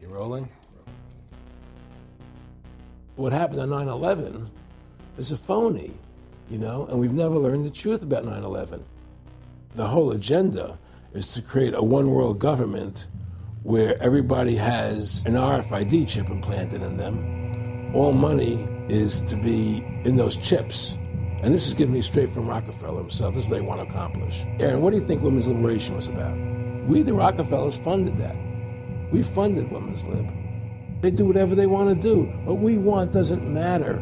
You rolling? What happened on 9 11 is a phony, you know, and we've never learned the truth about 9 11. The whole agenda is to create a one world government where everybody has an RFID chip implanted in them. All money is to be in those chips. And this is given me straight from Rockefeller himself. This is what they want to accomplish. Aaron, what do you think women's liberation was about? We, the Rockefellers, funded that. We funded women's lib. They do whatever they want to do. What we want doesn't matter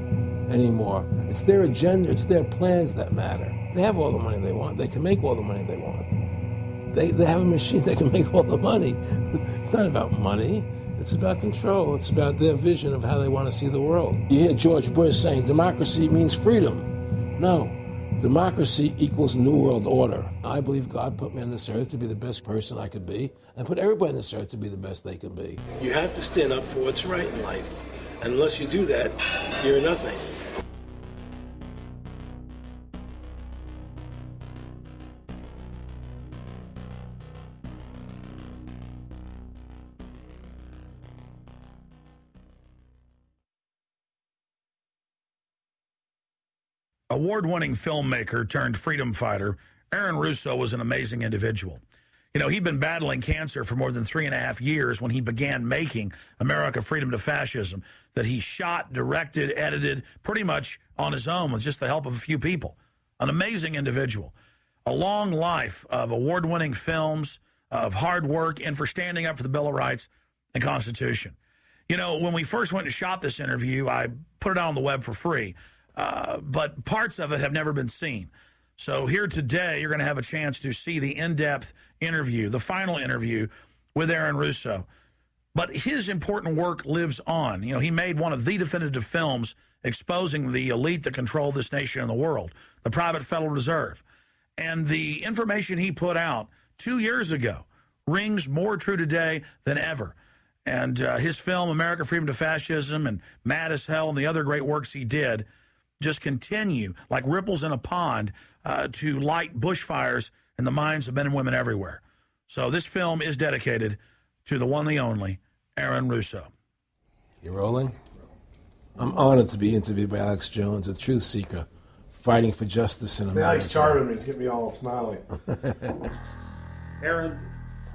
anymore. It's their agenda, it's their plans that matter. They have all the money they want. They can make all the money they want. They, they have a machine that can make all the money. it's not about money. It's about control. It's about their vision of how they want to see the world. You hear George Bush saying democracy means freedom. No, democracy equals New World Order. I believe God put me on this earth to be the best person I could be, and put everybody on this earth to be the best they can be. You have to stand up for what's right in life. And unless you do that, you're nothing. Award winning filmmaker turned freedom fighter, Aaron Russo was an amazing individual. You know, he'd been battling cancer for more than three and a half years when he began making America Freedom to Fascism, that he shot, directed, edited pretty much on his own with just the help of a few people. An amazing individual. A long life of award winning films, of hard work, and for standing up for the Bill of Rights and Constitution. You know, when we first went and shot this interview, I put it out on the web for free. Uh, but parts of it have never been seen. So here today, you're going to have a chance to see the in-depth interview, the final interview with Aaron Russo. But his important work lives on. You know, he made one of the definitive films exposing the elite that control this nation and the world, the private Federal Reserve. And the information he put out two years ago rings more true today than ever. And uh, his film, America Freedom to Fascism, and Mad as Hell, and the other great works he did – just continue like ripples in a pond uh, to light bushfires in the minds of men and women everywhere. So this film is dedicated to the one, the only, Aaron Russo. You rolling? I'm honored to be interviewed by Alex Jones, a truth seeker, fighting for justice in America. Alex charming me. It's getting me all smiling. Aaron,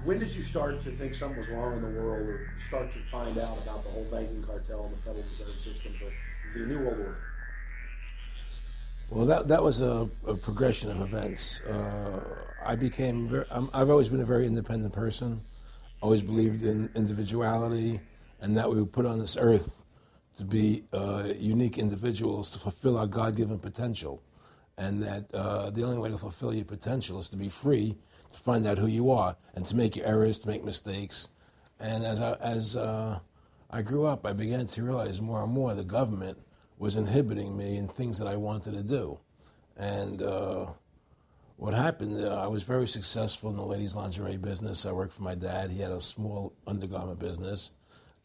when did you start to think something was wrong in the world or start to find out about the whole banking cartel and the Federal Reserve System, the, the New World Order? Well, that that was a, a progression of events. Uh, I became very. i have always been a very independent person. Always believed in individuality, and that we were put on this earth to be uh, unique individuals to fulfill our God-given potential, and that uh, the only way to fulfill your potential is to be free, to find out who you are, and to make your errors, to make mistakes. And as I, as uh, I grew up, I began to realize more and more the government was inhibiting me in things that I wanted to do. And uh, what happened, uh, I was very successful in the ladies' lingerie business. I worked for my dad. He had a small undergarment business.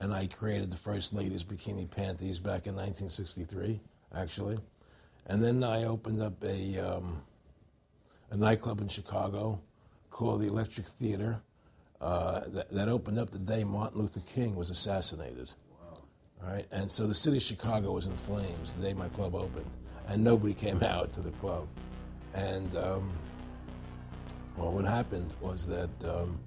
And I created the first ladies' bikini panties back in 1963, actually. And then I opened up a, um, a nightclub in Chicago called the Electric Theater uh, that, that opened up the day Martin Luther King was assassinated. Right? And so the city of Chicago was in flames the day my club opened, and nobody came out to the club. And um, well, what happened was that um,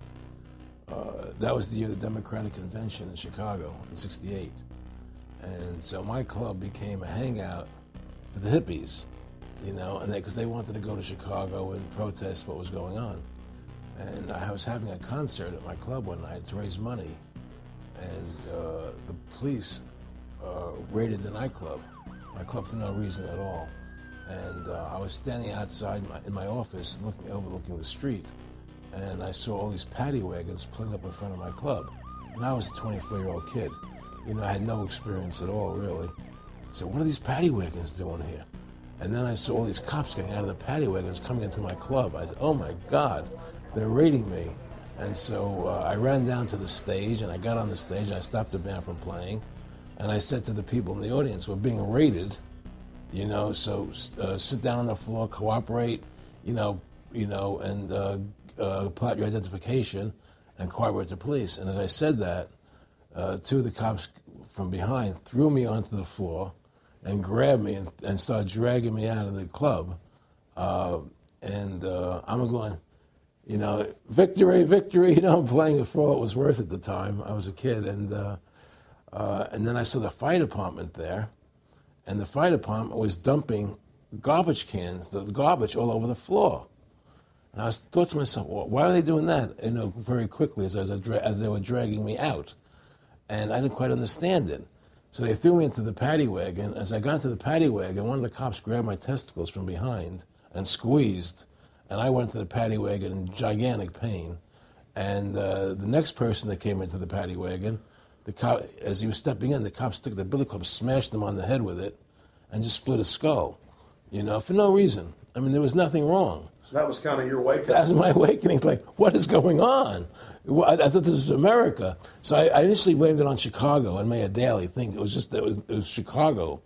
uh, that was the year the Democratic Convention in Chicago in '68, and so my club became a hangout for the hippies, you know, and because they, they wanted to go to Chicago and protest what was going on. And I was having a concert at my club one night to raise money and uh, the police uh, raided the nightclub, my club for no reason at all. And uh, I was standing outside my, in my office, looking overlooking the street, and I saw all these paddy wagons pulling up in front of my club. And I was a 24-year-old kid. You know, I had no experience at all, really. So what are these paddy wagons doing here? And then I saw all these cops getting out of the paddy wagons coming into my club. I said, oh my God, they're raiding me. And so uh, I ran down to the stage and I got on the stage and I stopped the band from playing. And I said to the people in the audience, we're being raided, you know, so uh, sit down on the floor, cooperate, you know, you know, and uh, uh, plot your identification and cooperate with the police. And as I said that, uh, two of the cops from behind threw me onto the floor and grabbed me and, and started dragging me out of the club. Uh, and I'm going, you know, victory, victory. You know, I'm playing it for all it was worth at the time. I was a kid, and uh, uh, and then I saw the fire department there, and the fire department was dumping garbage cans, the garbage all over the floor. And I thought to myself, well, why are they doing that? You know, very quickly as, I was, as they were dragging me out, and I didn't quite understand it. So they threw me into the paddy wagon. As I got into the paddy wagon, one of the cops grabbed my testicles from behind and squeezed, and I went to the paddy wagon in gigantic pain. And uh, the next person that came into the paddy wagon, the cop, as he was stepping in, the cop took the billy club, smashed him on the head with it, and just split his skull. You know, for no reason. I mean, there was nothing wrong. So that was kind of your wake up. That was my awakening. Like, what is going on? I, I thought this was America. So I, I, initially blamed it on Chicago and made a daily thing. It was just it was it was Chicago.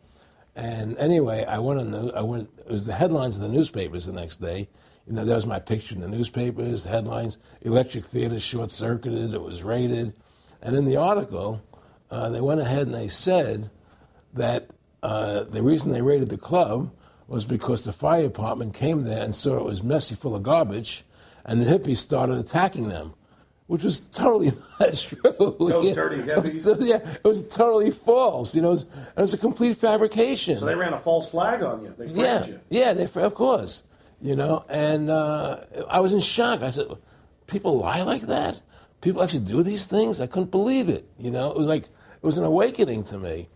And anyway, I went on the I went. It was the headlines of the newspapers the next day. You know, there was my picture in the newspapers. The headlines: Electric Theater short circuited. It was raided. And in the article, uh, they went ahead and they said that uh, the reason they raided the club was because the fire department came there and saw it was messy, full of garbage, and the hippies started attacking them, which was totally not true. Those dirty hippies. It was, yeah, it was totally false. You know, it was, it was a complete fabrication. So they ran a false flag on you. They framed yeah, you. Yeah, they, of course. You know, and uh, I was in shock. I said, "People lie like that? People actually do these things?" I couldn't believe it. You know, it was like it was an awakening to me.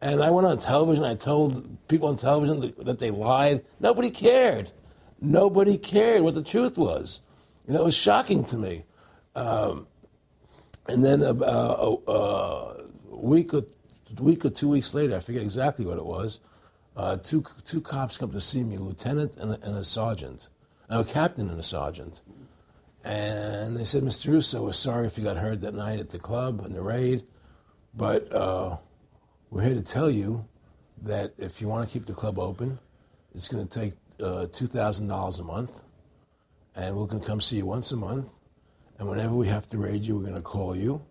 And I went on television. I told people on television that they lied. Nobody cared. Nobody cared what the truth was. You know, it was shocking to me. Um, and then uh, uh, a week or week or two weeks later, I forget exactly what it was. Uh, two two cops come to see me, a lieutenant and a, and a sergeant, a captain and a sergeant, and they said, "Mr. Russo, we're sorry if you got hurt that night at the club in the raid, but." Uh, we're here to tell you that if you want to keep the club open, it's going to take uh, $2,000 a month, and we're going to come see you once a month. And whenever we have to raid you, we're going to call you,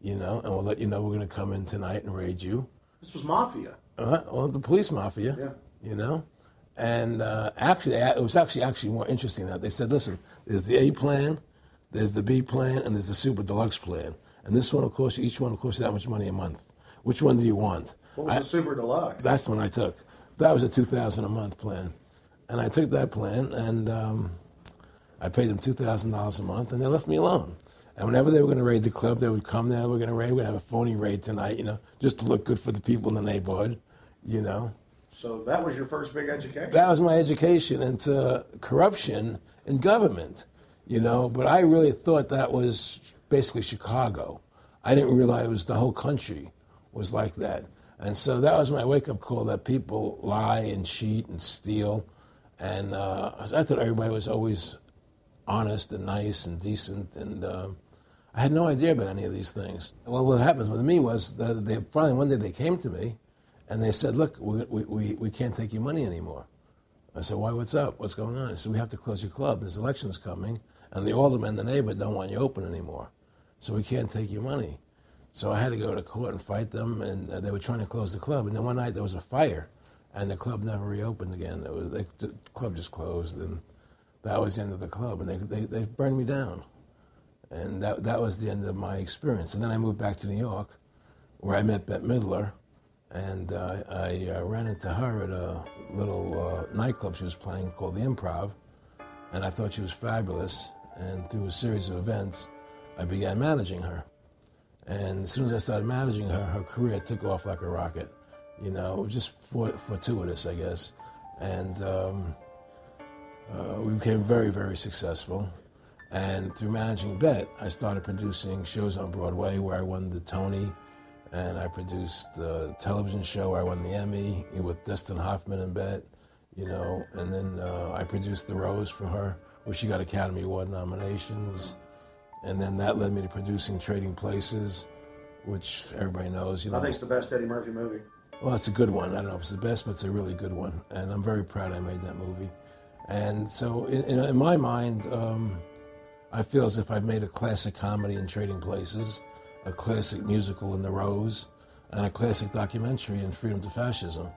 you know, and we'll let you know we're going to come in tonight and raid you. This was mafia. Uh, well, the police mafia, yeah. you know. And uh, actually, it was actually actually more interesting that they said, listen, there's the A plan, there's the B plan, and there's the super deluxe plan. And this one, of course, each one, of course, that much money a month. Which one do you want? What was I, the super deluxe? That's the one I took. That was a two thousand a month plan, and I took that plan and um, I paid them two thousand dollars a month, and they left me alone. And whenever they were going to raid the club, they would come there. We're going to raid. We're going to have a phony raid tonight, you know, just to look good for the people in the neighborhood, you know. So that was your first big education. That was my education into corruption in government, you know. But I really thought that was basically Chicago. I didn't realize it was the whole country was like that. And so that was my wake up call that people lie and cheat and steal. And uh, I thought everybody was always honest and nice and decent. And uh, I had no idea about any of these things. Well, what happened with me was that they finally one day they came to me and they said, Look, we, we, we can't take your money anymore. I said, Why? What's up? What's going on? I said, We have to close your club. There's elections coming, and the alderman the neighbor don't want you open anymore. So we can't take your money. So I had to go to court and fight them, and uh, they were trying to close the club. And then one night there was a fire, and the club never reopened again. It was they, the club just closed, and that was the end of the club. And they, they, they burned me down, and that that was the end of my experience. And then I moved back to New York, where I met Bette Midler, and uh, I uh, ran into her at a little uh, nightclub she was playing called the Improv, and I thought she was fabulous. And through a series of events, I began managing her. And as soon as I started managing her, her career took off like a rocket. You know, it was just fortuitous, I guess. And um, uh, we became very, very successful. And through managing Bette, I started producing shows on Broadway where I won the Tony, and I produced a television show where I won the Emmy with Dustin Hoffman and Bette, you know. And then uh, I produced The Rose for her, where she got Academy Award nominations and then that led me to producing Trading Places, which everybody knows. You know, I think it's the best Eddie Murphy movie. Well, it's a good one. I don't know if it's the best, but it's a really good one, and I'm very proud I made that movie. And so, in, in, in my mind, um, I feel as if I've made a classic comedy in Trading Places, a classic musical in The Rose, and a classic documentary in Freedom to Fascism.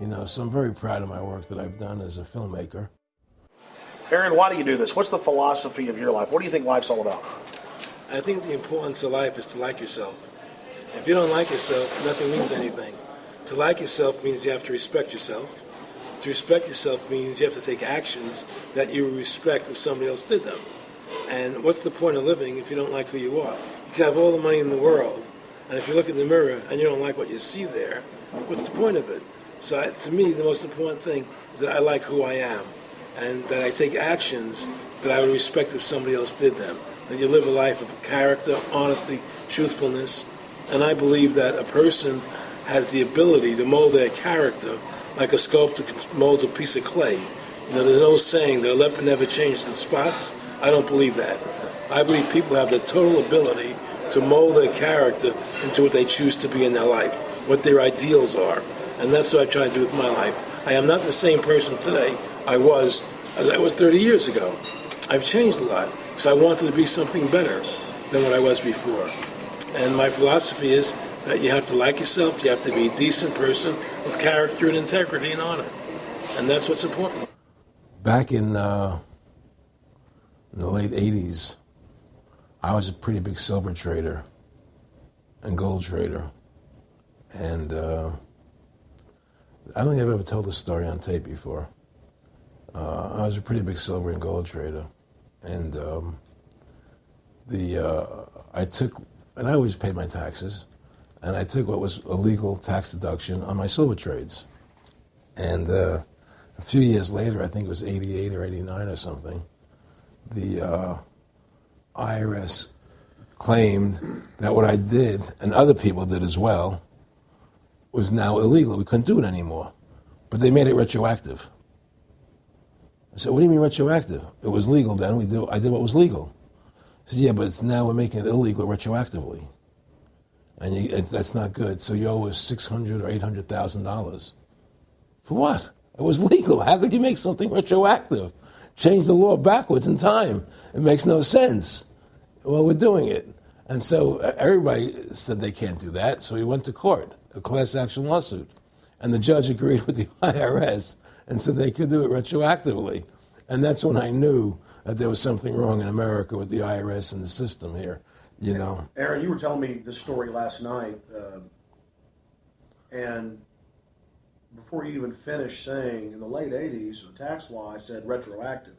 You know, so I'm very proud of my work that I've done as a filmmaker. Aaron, why do you do this? What's the philosophy of your life? What do you think life's all about? I think the importance of life is to like yourself. If you don't like yourself, nothing means anything. To like yourself means you have to respect yourself. To respect yourself means you have to take actions that you respect if somebody else did them. And what's the point of living if you don't like who you are? You have all the money in the world, and if you look in the mirror and you don't like what you see there, what's the point of it? So I, to me, the most important thing is that I like who I am, and that I take actions that I would respect if somebody else did them. That you live a life of character, honesty, truthfulness, and I believe that a person has the ability to mold their character like a sculptor molds a piece of clay. You know, there's no saying that a leopard never changes its spots. I don't believe that. I believe people have the total ability to mold their character into what they choose to be in their life, what their ideals are. And that's what I try to do with my life. I am not the same person today I was as I was 30 years ago. I've changed a lot because I wanted to be something better than what I was before. And my philosophy is that you have to like yourself, you have to be a decent person with character and integrity and honor. And that's what's important. Back in, uh, in the late 80s, I was a pretty big silver trader and gold trader. And uh, I don't think I've ever told this story on tape before. Uh, I was a pretty big silver and gold trader. And um, the uh, I took and I always paid my taxes, and I took what was a legal tax deduction on my silver trades. And uh, a few years later, I think it was 88 or 89 or something, the uh, IRS claimed that what I did, and other people did as well, was now illegal. We couldn't do it anymore. But they made it retroactive. I said, What do you mean retroactive? It was legal then. We did, I did what was legal said, yeah, but it's now we're making it illegal retroactively, and you, that's not good. So you owe us six hundred or eight hundred thousand dollars. For what? It was legal. How could you make something retroactive? Change the law backwards in time. It makes no sense. Well, we're doing it. And so everybody said they can't do that. So we went to court, a class action lawsuit. And the judge agreed with the IRS and said they could do it retroactively. And that's when I knew that there was something wrong in America with the IRS and the system here. You know, Aaron, you were telling me this story last night, uh, and before you even finished saying in the late '80s, the tax law, I said retroactive,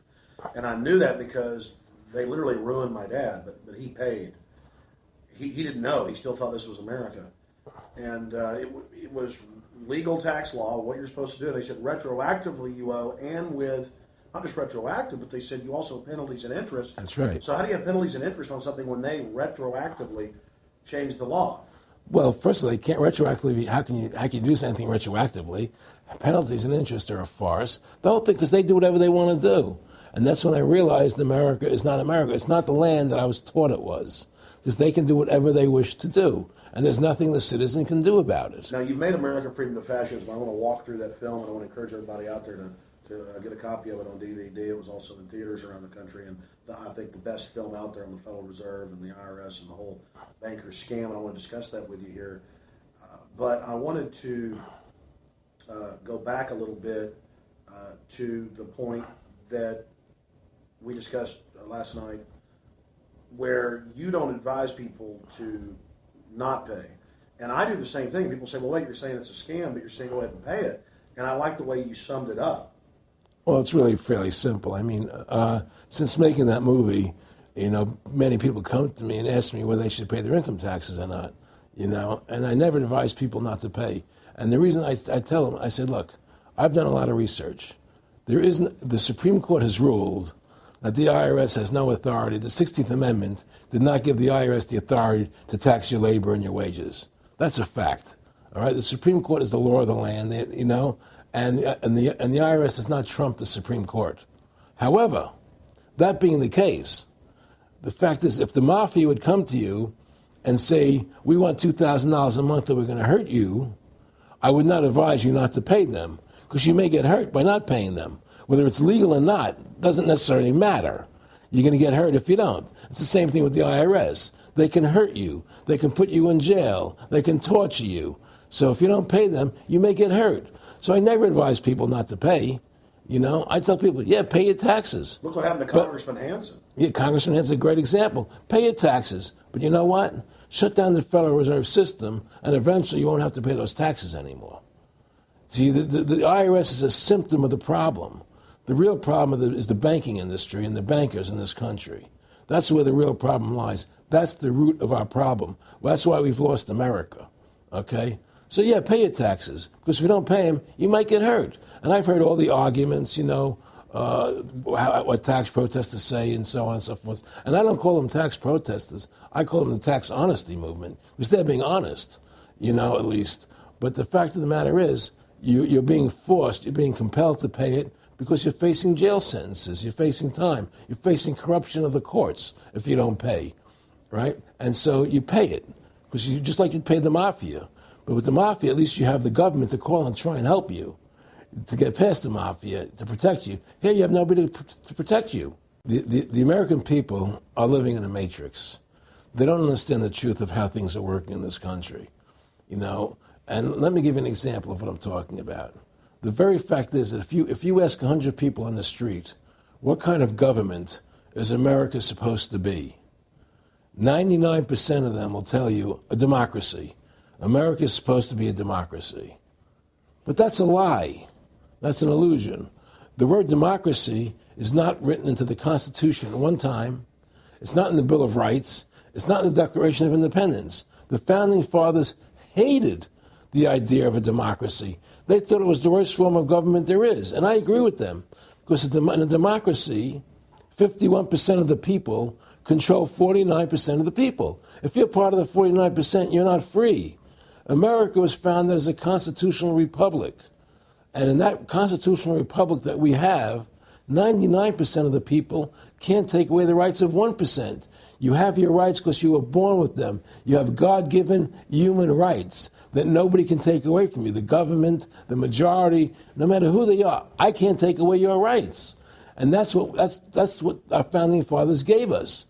and I knew that because they literally ruined my dad, but but he paid. He, he didn't know. He still thought this was America, and uh, it, it was legal tax law. What you're supposed to do. They said retroactively you owe, and with not just retroactive, but they said you also have penalties and interest. That's right. So how do you have penalties and interest on something when they retroactively change the law? Well, first of all, they can't retroactively. How can you how can you do anything retroactively? Penalties and interest are a farce. The whole thing because they do whatever they want to do, and that's when I realized America is not America. It's not the land that I was taught it was, because they can do whatever they wish to do, and there's nothing the citizen can do about it. Now you've made America Freedom to Fascism. I want to walk through that film, and I want to encourage everybody out there to to uh, get a copy of it on DVD. It was also in theaters around the country, and the, I think the best film out there on the Federal Reserve and the IRS and the whole banker scam. And I want to discuss that with you here. Uh, but I wanted to uh, go back a little bit uh, to the point that we discussed uh, last night, where you don't advise people to not pay. And I do the same thing. People say, well, wait, you're saying it's a scam, but you're saying go ahead and pay it. And I like the way you summed it up. Well, it's really fairly simple. I mean, uh, since making that movie, you know, many people come to me and ask me whether they should pay their income taxes or not. You know, and I never advise people not to pay. And the reason I, I tell them, I said, look, I've done a lot of research. There isn't the Supreme Court has ruled that the IRS has no authority. The 16th Amendment did not give the IRS the authority to tax your labor and your wages. That's a fact. All right, the Supreme Court is the law of the land. You know, and, and, the, and the IRS does not trump the Supreme Court. However, that being the case, the fact is, if the mafia would come to you and say, We want $2,000 a month or we're going to hurt you, I would not advise you not to pay them because you may get hurt by not paying them. Whether it's legal or not doesn't necessarily matter. You're going to get hurt if you don't. It's the same thing with the IRS. they can hurt you. They can put you in jail. They can torture you. So if you don't pay them, you may get hurt. So I never advise people not to pay. You know, I tell people, yeah, pay your taxes. Look what happened to But- Congressman Hansen. Yeah, Congressman Hansen's a great example. Pay your taxes. But you know what? Shut down the Federal Reserve System, and eventually you won't have to pay those taxes anymore. See, the, the, the IRS is a symptom of the problem. The real problem of the, is the banking industry and the bankers in this country. That's where the real problem lies. That's the root of our problem. Well, that's why we've lost America. Okay? So, yeah, pay your taxes. Because if you don't pay them, you might get hurt. And I've heard all the arguments, you know, uh, how, what tax protesters say and so on and so forth. And I don't call them tax protesters. I call them the tax honesty movement because they're being honest, you know, at least. But the fact of the matter is, you, you're being forced, you're being compelled to pay it because you're facing jail sentences, you're facing time, you're facing corruption of the courts if you don't pay, right? And so you pay it because you just like you'd pay the mafia. But with the mafia, at least you have the government to call and try and help you to get past the mafia, to protect you. Here you have nobody to, protect you. The, the, the American people are living in a matrix. They don't understand the truth of how things are working in this country. You know, and let me give you an example of what I'm talking about. The very fact is that if you, if you ask 100 people on the street, what kind of government is America supposed to be? 99% of them will tell you a democracy. America is supposed to be a democracy. But that's a lie. That's an illusion. The word democracy is not written into the Constitution at one time. It's not in the Bill of Rights. It's not in the Declaration of Independence. The founding fathers hated the idea of a democracy. They thought it was the worst form of government there is. And I agree with them. Because in a democracy, 51% of the people control 49% of the people. If you're part of the 49%, you're not free. America was founded as a constitutional republic. And in that constitutional republic that we have, 99% of the people can't take away the rights of 1%. You have your rights because you were born with them. You have God given human rights that nobody can take away from you. The government, the majority, no matter who they are, I can't take away your rights. And that's what, that's, that's what our founding fathers gave us.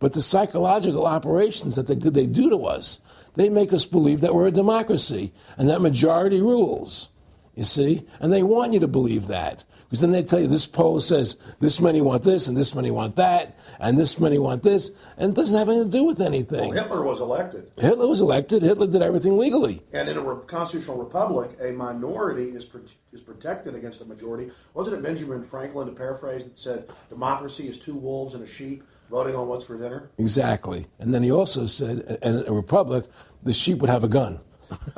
But the psychological operations that they, they do to us, they make us believe that we're a democracy and that majority rules. You see? And they want you to believe that. Because then they tell you this poll says this many want this and this many want that and this many want this. And it doesn't have anything to do with anything. Well, Hitler was elected. Hitler was elected. Hitler did everything legally. And in a re- constitutional republic, a minority is pro- is protected against a majority. Wasn't it Benjamin Franklin, to paraphrase, that said democracy is two wolves and a sheep voting on what's for dinner? Exactly. And then he also said, in a republic, the sheep would have a gun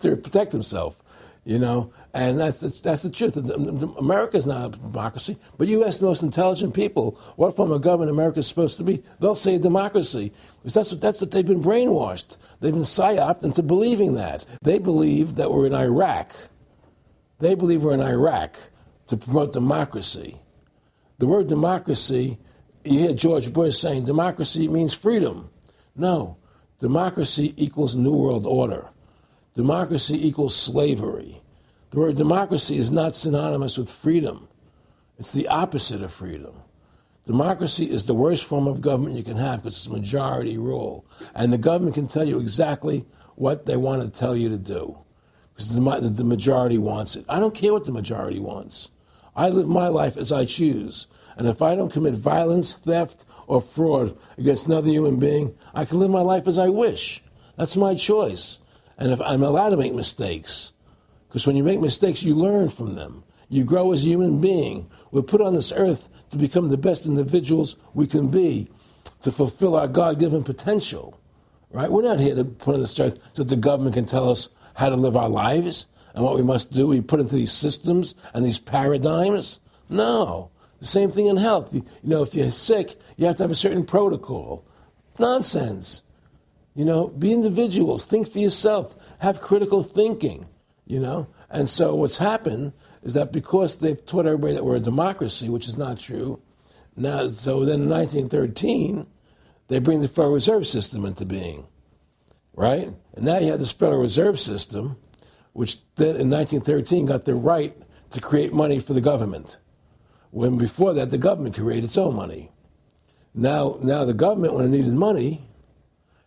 to protect himself. You know, and that's that's, that's the truth. America is not a democracy, but you ask the most intelligent people what form of government America is supposed to be, they'll say democracy, because that's what that's what they've been brainwashed. They've been psyoped into believing that. They believe that we're in Iraq. They believe we're in Iraq to promote democracy. The word democracy, you hear George Bush saying democracy means freedom. No, democracy equals New World Order. Democracy equals slavery. The word democracy is not synonymous with freedom. It's the opposite of freedom. Democracy is the worst form of government you can have because it's majority rule. And the government can tell you exactly what they want to tell you to do because the, the majority wants it. I don't care what the majority wants. I live my life as I choose. And if I don't commit violence, theft, or fraud against another human being, I can live my life as I wish. That's my choice. And if I'm allowed to make mistakes, because when you make mistakes, you learn from them. You grow as a human being. We're put on this earth to become the best individuals we can be, to fulfill our God given potential. Right? We're not here to put on this earth so that the government can tell us how to live our lives and what we must do. We put into these systems and these paradigms. No. The same thing in health. You, know, if you're sick, you have to have a certain protocol. Nonsense. You know, be individuals, think for yourself, have critical thinking, you know. And so what's happened is that because they've taught everybody that we're a democracy, which is not true, now, so then in 1913, they bring the Federal Reserve System into being, right? And now you have this Federal Reserve System, which then in 1913 got the right to create money for the government, when before that the government created its own money. Now, now the government, when it needed money,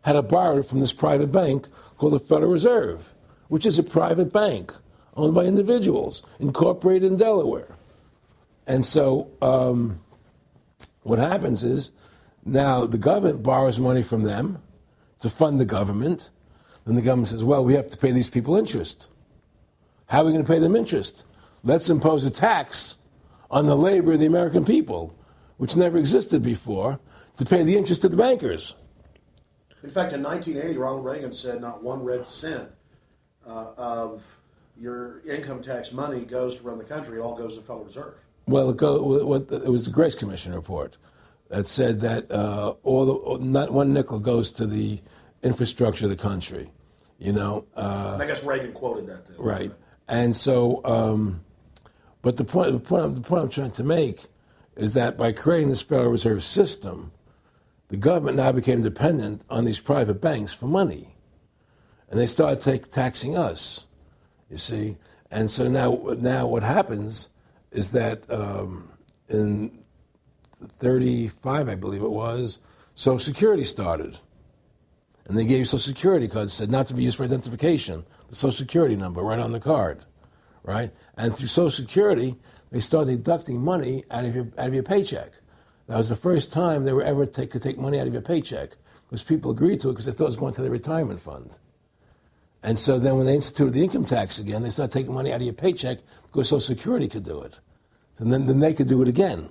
had to borrow it from this private bank called the Federal Reserve, which is a private bank owned by individuals, incorporated in Delaware. And so um, what happens is now the government borrows money from them to fund the government. Then the government says, well, we have to pay these people interest. How are we going to pay them interest? Let's impose a tax on the labor of the American people, which never existed before, to pay the interest of the bankers. In fact, in 1980, Ronald Reagan said not one red cent uh, of your income tax money goes to run the country. It all goes to the Federal Reserve. Well, it, go, it was the Grace Commission report that said that uh, all the, not one nickel goes to the infrastructure of the country. You know, uh, I guess Reagan quoted that. Too, right, and so, um, but the point, the point, the point I'm trying to make is that by creating this Federal Reserve System, the government now became dependent on these private banks for money, and they started take, taxing us. You see, and so now, now what happens is that um, in 35, I believe it was, Social Security started. And they gave you Social Security cards, said not to be used for identification, the Social Security number right on the card, right? And through Social Security, they started deducting money out of your, out of your paycheck. That was the first time they were ever take, could take money out of your paycheck because people agreed to it because they thought it was going to their retirement fund. And so then when they instituted the income tax again, they started taking money out of your paycheck because Social Security could do it. And then, then they could do it again.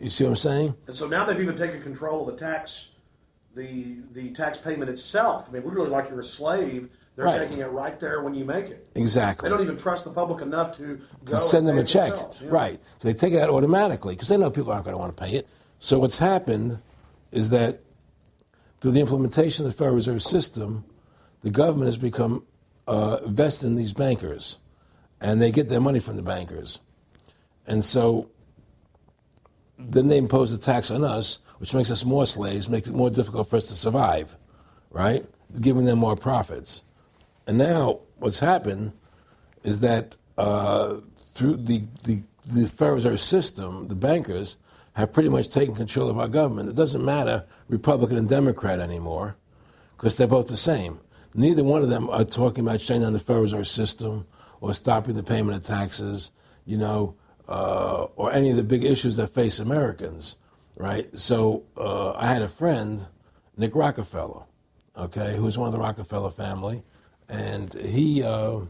You see what I'm saying? And so now they've even taken control of the tax, the the tax payment itself. I mean, literally like you're a slave. They're Right. taking it right there when you make it. Exactly. They don't even trust the public enough to, to send them a check. Right. So they take it out automatically because they know people aren't going to want to pay it. So what's happened is that through the implementation of the Federal Reserve System, the government has become uh, vested in these bankers, and they get their money from the bankers. And so then they impose a tax on us, which makes us more slaves, makes it more difficult for us to survive, right? Giving them more profits. And now what's happened is that uh, through the, the, the Federal Reserve System, the bankers have pretty much taken control of our government. It doesn't matter Republican and Democrat anymore because they're both the same. Neither one of them are talking about shutting down the Federal Reserve System or stopping the payment of taxes, you know, uh, or any of the big issues that face Americans, right? So uh, I had a friend, Nick Rockefeller, okay, who was one of the Rockefeller family, and he, uh,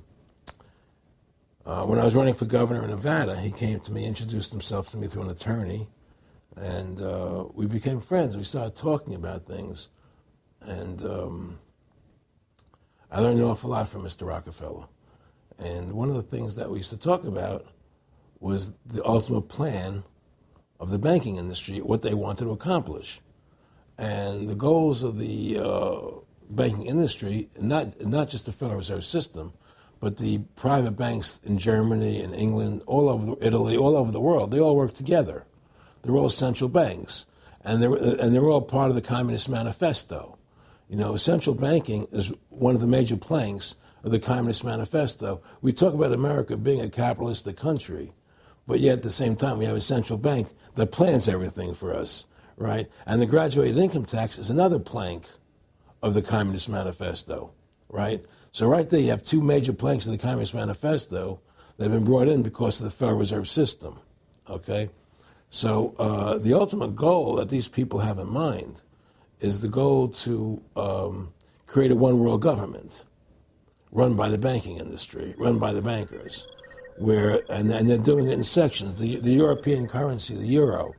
uh, when I was running for governor in Nevada, he came to me, introduced himself to me through an attorney, and uh, we became friends. We started talking about things, and um, I learned an awful lot from Mr. Rockefeller. And one of the things that we used to talk about was the ultimate plan of the banking industry, what they wanted to accomplish. And the goals of the uh, banking industry, not, not just the Federal Reserve System, but the private banks in Germany and England, all over Italy, all over the world, they all work together. They're all central banks, and they're, and they're all part of the Communist Manifesto. You know, central banking is one of the major planks of the Communist Manifesto. We talk about America being a capitalistic country, but yet at the same time, we have a central bank that plans everything for us, right? And the graduated income tax is another plank of the Communist Manifesto, right? So, right there, you have two major planks of the Communist Manifesto that have been brought in because of the Federal Reserve System, okay? So, uh, the ultimate goal that these people have in mind is the goal to um, create a one world government run by the banking industry, run by the bankers, where and, and they're doing it in sections. The, the European currency, the euro,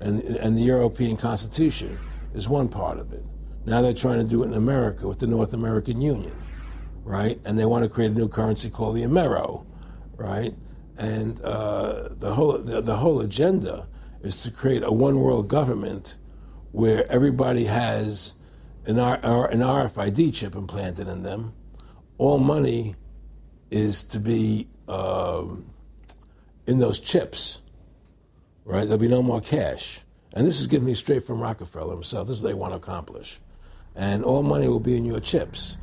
and and the European Constitution is one part of it. Now they're trying to do it in America with the North American Union, right? And they want to create a new currency called the Amero, right? And uh, the whole the, the whole agenda is to create a one world government where everybody has an, R, an RFID chip implanted in them. All money is to be um, in those chips, right? There'll be no more cash. And this is given me straight from Rockefeller himself. This is what they want to accomplish. And all money will be in your chips.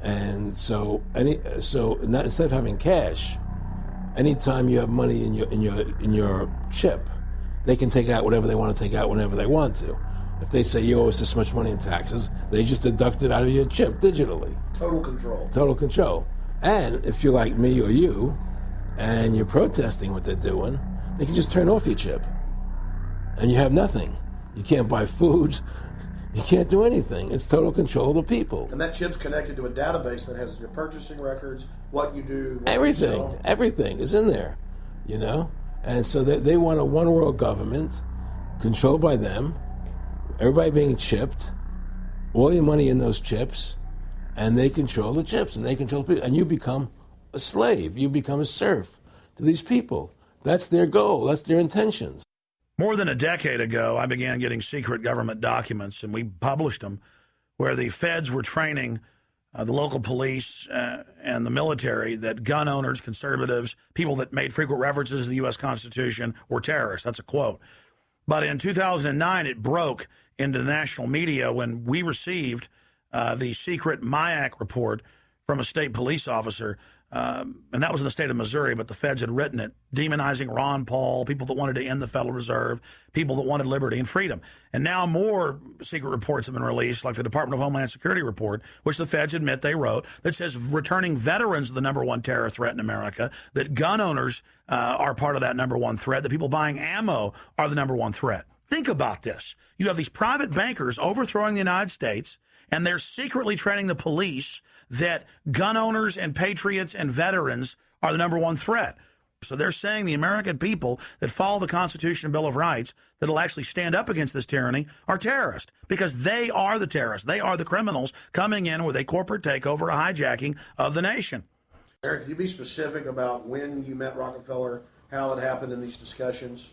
And so, any, so not, instead of having cash, anytime you have money in your, in your, in your chip, they can take out whatever they want to take out whenever they want to. If they say you owe us this much money in taxes, they just deduct it out of your chip digitally. Total control. Total control. And if you're like me or you, and you're protesting what they're doing, they can just turn off your chip. And you have nothing. You can't buy food. You can't do anything. It's total control of the people. And that chip's connected to a database that has your purchasing records, what you do, what Everything, sell. everything is in there, you know? And so they, they want a one world government controlled by them, everybody being chipped, all your money in those chips, and they control the chips and they control people. And you become a slave, you become a serf to these people. That's their goal, that's their intentions. More than a decade ago, I began getting secret government documents, and we published them, where the feds were training uh, the local police uh, and the military that gun owners, conservatives, people that made frequent references to the U.S. Constitution were terrorists. That's a quote. But in 2009, it broke into the national media when we received uh, the secret MIAC report from a state police officer. Um, and that was in the state of Missouri, but the feds had written it, demonizing Ron Paul, people that wanted to end the Federal Reserve, people that wanted liberty and freedom. And now more secret reports have been released, like the Department of Homeland Security report, which the feds admit they wrote, that says returning veterans are the number one terror threat in America, that gun owners uh, are part of that number one threat, that people buying ammo are the number one threat. Think about this. You have these private bankers overthrowing the United States, and they're secretly training the police that gun owners and patriots and veterans are the number one threat. So they're saying the American people that follow the Constitution and Bill of Rights that'll actually stand up against this tyranny are terrorists because they are the terrorists. They are the criminals coming in with a corporate takeover, a hijacking of the nation. Eric, can you be specific about when you met Rockefeller, how it happened in these discussions?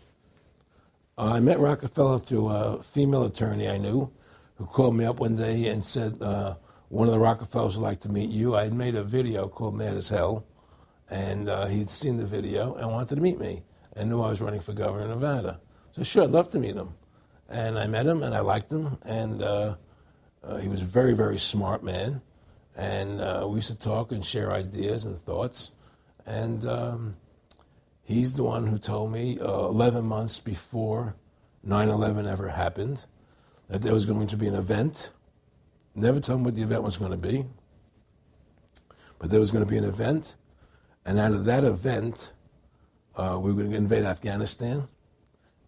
Uh, I met Rockefeller through a female attorney I knew who called me up one day and said, uh, One of the Rockefellers would like to meet you. I had made a video called Mad as Hell, and uh, he'd seen the video and wanted to meet me and knew I was running for governor of Nevada. So, sure, I'd love to meet him. And I met him and I liked him, and uh, uh, he was a very, very smart man. And uh, we used to talk and share ideas and thoughts. And um, He's the one who told me uh, 11 months before 9 11 ever happened that there was going to be an event. Never told me what the event was going to be, but there was going to be an event. And out of that event, uh, we were going to invade Afghanistan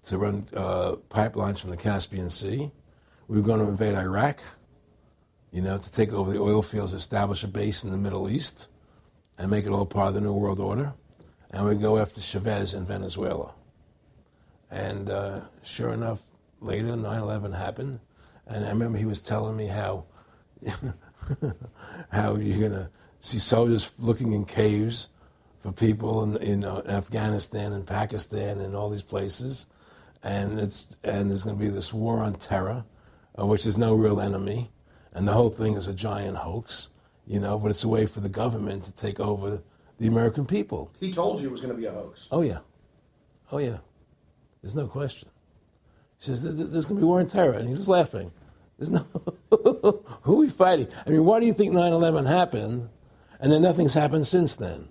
to run uh, pipelines from the Caspian Sea. We were going to invade Iraq, you know, to take over the oil fields, establish a base in the Middle East, and make it all part of the New World Order and we go after Chavez in Venezuela. And uh, sure enough, later 9/11 happened, and I remember he was telling me how how you're gonna see soldiers looking in caves for people in, in uh, Afghanistan and Pakistan and all these places, and it's and there's gonna be this war on terror, uh, which is no real enemy, and the whole thing is a giant hoax, you know. But it's a way for the government to take over the American people. He told you it was going to be a hoax. Oh yeah, oh yeah. There's no question. He says there's going to be war on terror, and he's just laughing. There's no who are we fighting? I mean, why do you think 9/11 happened, and then nothing's happened since then?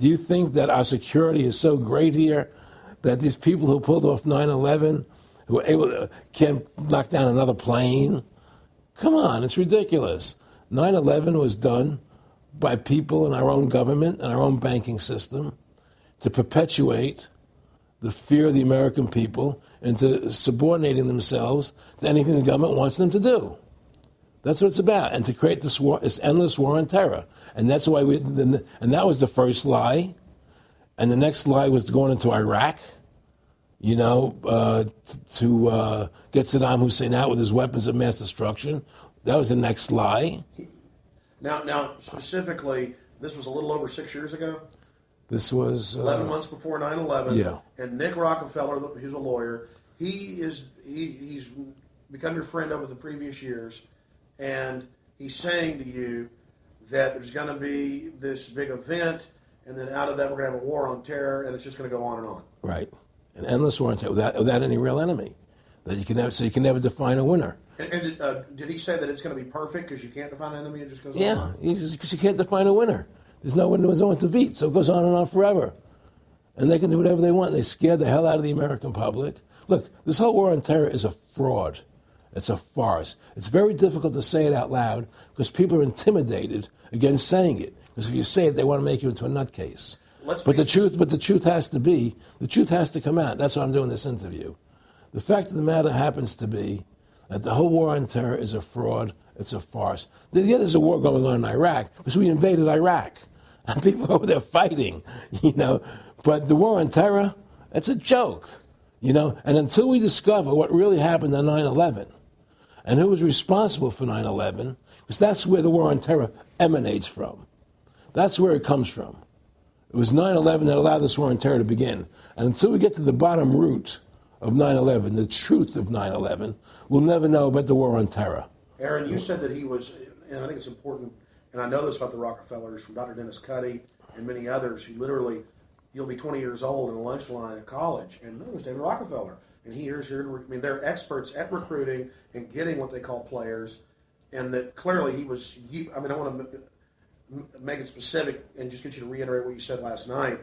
Do you think that our security is so great here that these people who pulled off 9/11, who were able to can knock down another plane? Come on, it's ridiculous. 9/11 was done by people in our own government and our own banking system to perpetuate the fear of the American people into subordinating themselves to anything the government wants them to do. That's what it's about, and to create this war, this endless war on terror. And that's why we, and that was the first lie. And the next lie was going into Iraq, you know, uh, to uh, get Saddam Hussein out with his weapons of mass destruction. That was the next lie. Now, now specifically, this was a little over six years ago, This was uh, 11 months before 9/11. Yeah. And Nick Rockefeller, he's a lawyer, he is he, he's become your friend over the previous years, and he's saying to you that there's going to be this big event, and then out of that we're going to have a war on terror, and it's just going to go on and on. right, an endless war on terror without, without any real enemy. That you can never, so you can never define a winner. And, and did, uh, did he say that it's going to be perfect because you can't define an enemy? It just goes on. Yeah, on? because you can't define a winner. There's no one, there's no one to beat, so it goes on and on forever. And they can do whatever they want. They scare the hell out of the American public. Look, this whole war on terror is a fraud. It's a farce. It's very difficult to say it out loud because people are intimidated against saying it. Because if you say it, they want to make you into a nutcase. Let's but the truth, but the truth has to be, the truth has to come out. That's why I'm doing this interview. The fact of the matter happens to be that the whole war on terror is a fraud. It's a farce. Yeah, there's a war going on in Iraq because we invaded Iraq, people over there fighting, you know. But the war on terror, it's a joke, you know. And until we discover what really happened on 9/11 and who was responsible for 9/11, because that's where the war on terror emanates from. That's where it comes from. It was 9 11 that allowed this war on terror to begin. And until we get to the bottom root of 9 11, the truth of 9 11, we'll never know about the war on terror. Aaron, you said that he was, and I think it's important, and I know this about the Rockefellers from Dr. Dennis Cuddy and many others who literally, you'll be 20 years old in a lunch line at college, and no, it was David Rockefeller. And he here's here to, I mean, they're experts at recruiting and getting what they call players, and that clearly he was, I mean, I want to make it specific and just get you to reiterate what you said last night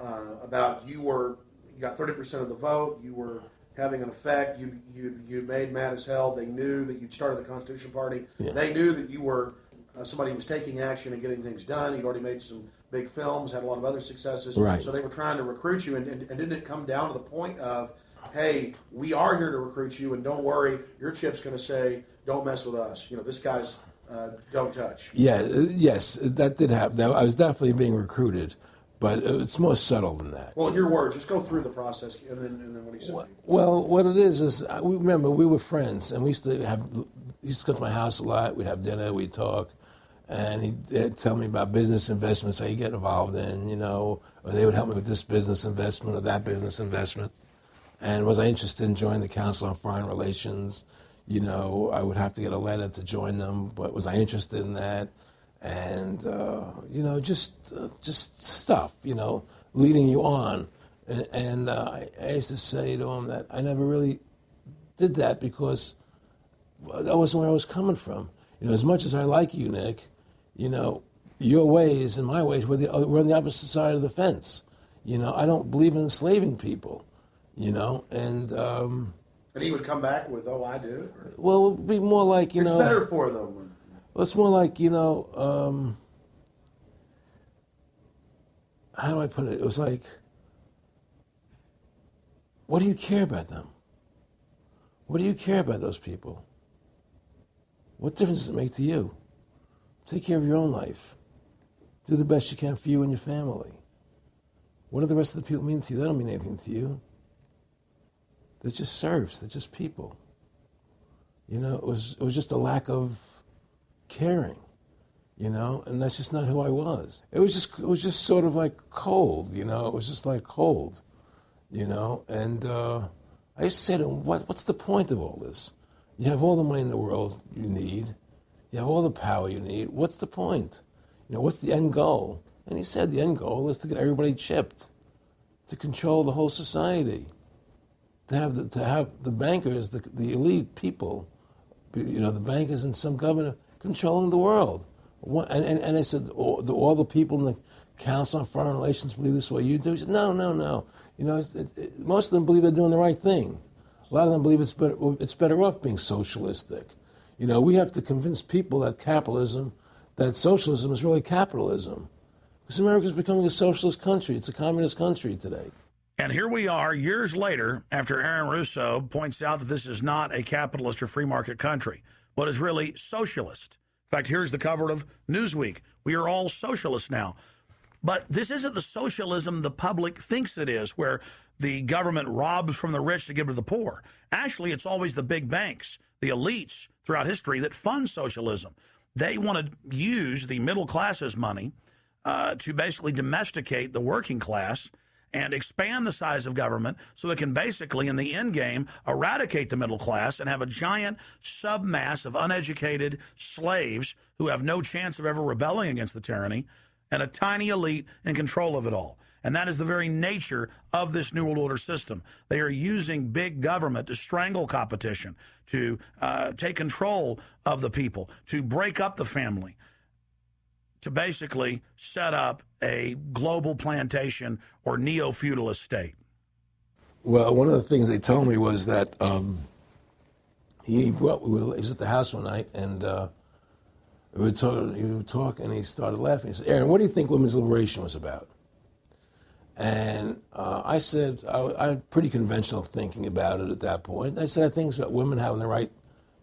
uh, about you were you got 30% of the vote. You were having an effect. You you you made mad as hell. They knew that you'd started the Constitution Party. Yeah. They knew that you were uh, somebody who was taking action and getting things done. He'd already made some big films, had a lot of other successes. Right. So they were trying to recruit you, and, and, and didn't it come down to the point of, hey, we are here to recruit you, and don't worry, your chip's going to say, don't mess with us. You know, this guy's uh, don't touch. Yeah, uh, yes, that did happen. I was definitely being recruited, but it's more subtle than that. Well, in your words, just go through the process, and then and then what he said. Well, well, what it is is uh, we remember we were friends, and we used to have he used to come to my house a lot. We'd have dinner, we'd talk, and he'd, tell me about business investments, you get involved in, you know, or they would help me with this business investment or that business investment. And was I interested in joining the Council on Foreign Relations? you know, I would have to get a letter to join them, but was I interested in that? And uh, you know, just uh, just stuff, you know, leading you on. And, and uh, I used to say to him that I never really did that because that wasn't where I was coming from. You know, as much as I like you, Nick, you know, your ways and my ways were the, we're on the opposite side of the fence. You know, I don't believe in enslaving people. You know, and um, and he would come back with, "Oh, I do." Or, well, it would be more like you it's know. It's better for them. Well, it's more like you know. Um, how do I put it? It was like, what do you care about them? What do you care about those people? What difference does it make to you? Take care of your own life. Do the best you can for you and your family. What do the rest of the people mean to you? They don't mean anything to you. They're just serfs. They're just people. You know, it was it was just a lack of caring. You know, and that's just not who I was. It was just it was just sort of like cold. You know, it was just like cold. You know, and uh, I used to say to "What what's the point of all this? You have all the money in the world you need. You have all the power you need. What's the point? You know, what's the end goal?" And he said, "The end goal is to get everybody chipped, to control the whole society." to have the, to have the bankers, the, the elite people, you know, the bankers and some governor controlling the world. And, and, and I said, oh, all the, all the people in the Council on Foreign Relations believe this way you do? He said, no, no, no. You know, it, it, most of them believe they're doing the right thing. A lot of them believe it's better, it's better off being socialistic. You know, we have to convince people that capitalism, that socialism is really capitalism. Because America is becoming a socialist country. It's a communist country today. And here we are years later after Aaron Russo points out that this is not a capitalist or free market country, but is really socialist. In fact, here's the cover of Newsweek. We are all socialists now. But this isn't the socialism the public thinks it is, where the government robs from the rich to give to the poor. Actually, it's always the big banks, the elites throughout history that fund socialism. They want to use the middle class's money uh, to basically domesticate the working class and expand the size of government so it can basically, in the end game, eradicate the middle class and have a giant submass of uneducated slaves who have no chance of ever rebelling against the tyranny and a tiny elite in control of it all. And that is the very nature of this New World Order system. They are using big government to strangle competition, to uh, take control of the people, to break up the family, to basically set up a global plantation or neo feudalist state. Well, one of the things they told me was that um, he we were, he was at the house one night and uh, we were talking, he would talk and he started laughing. He said, Aaron, what do you think women's liberation was about? And uh, I said, I, I had pretty conventional thinking about it at that point. I said, I think it's about women having the right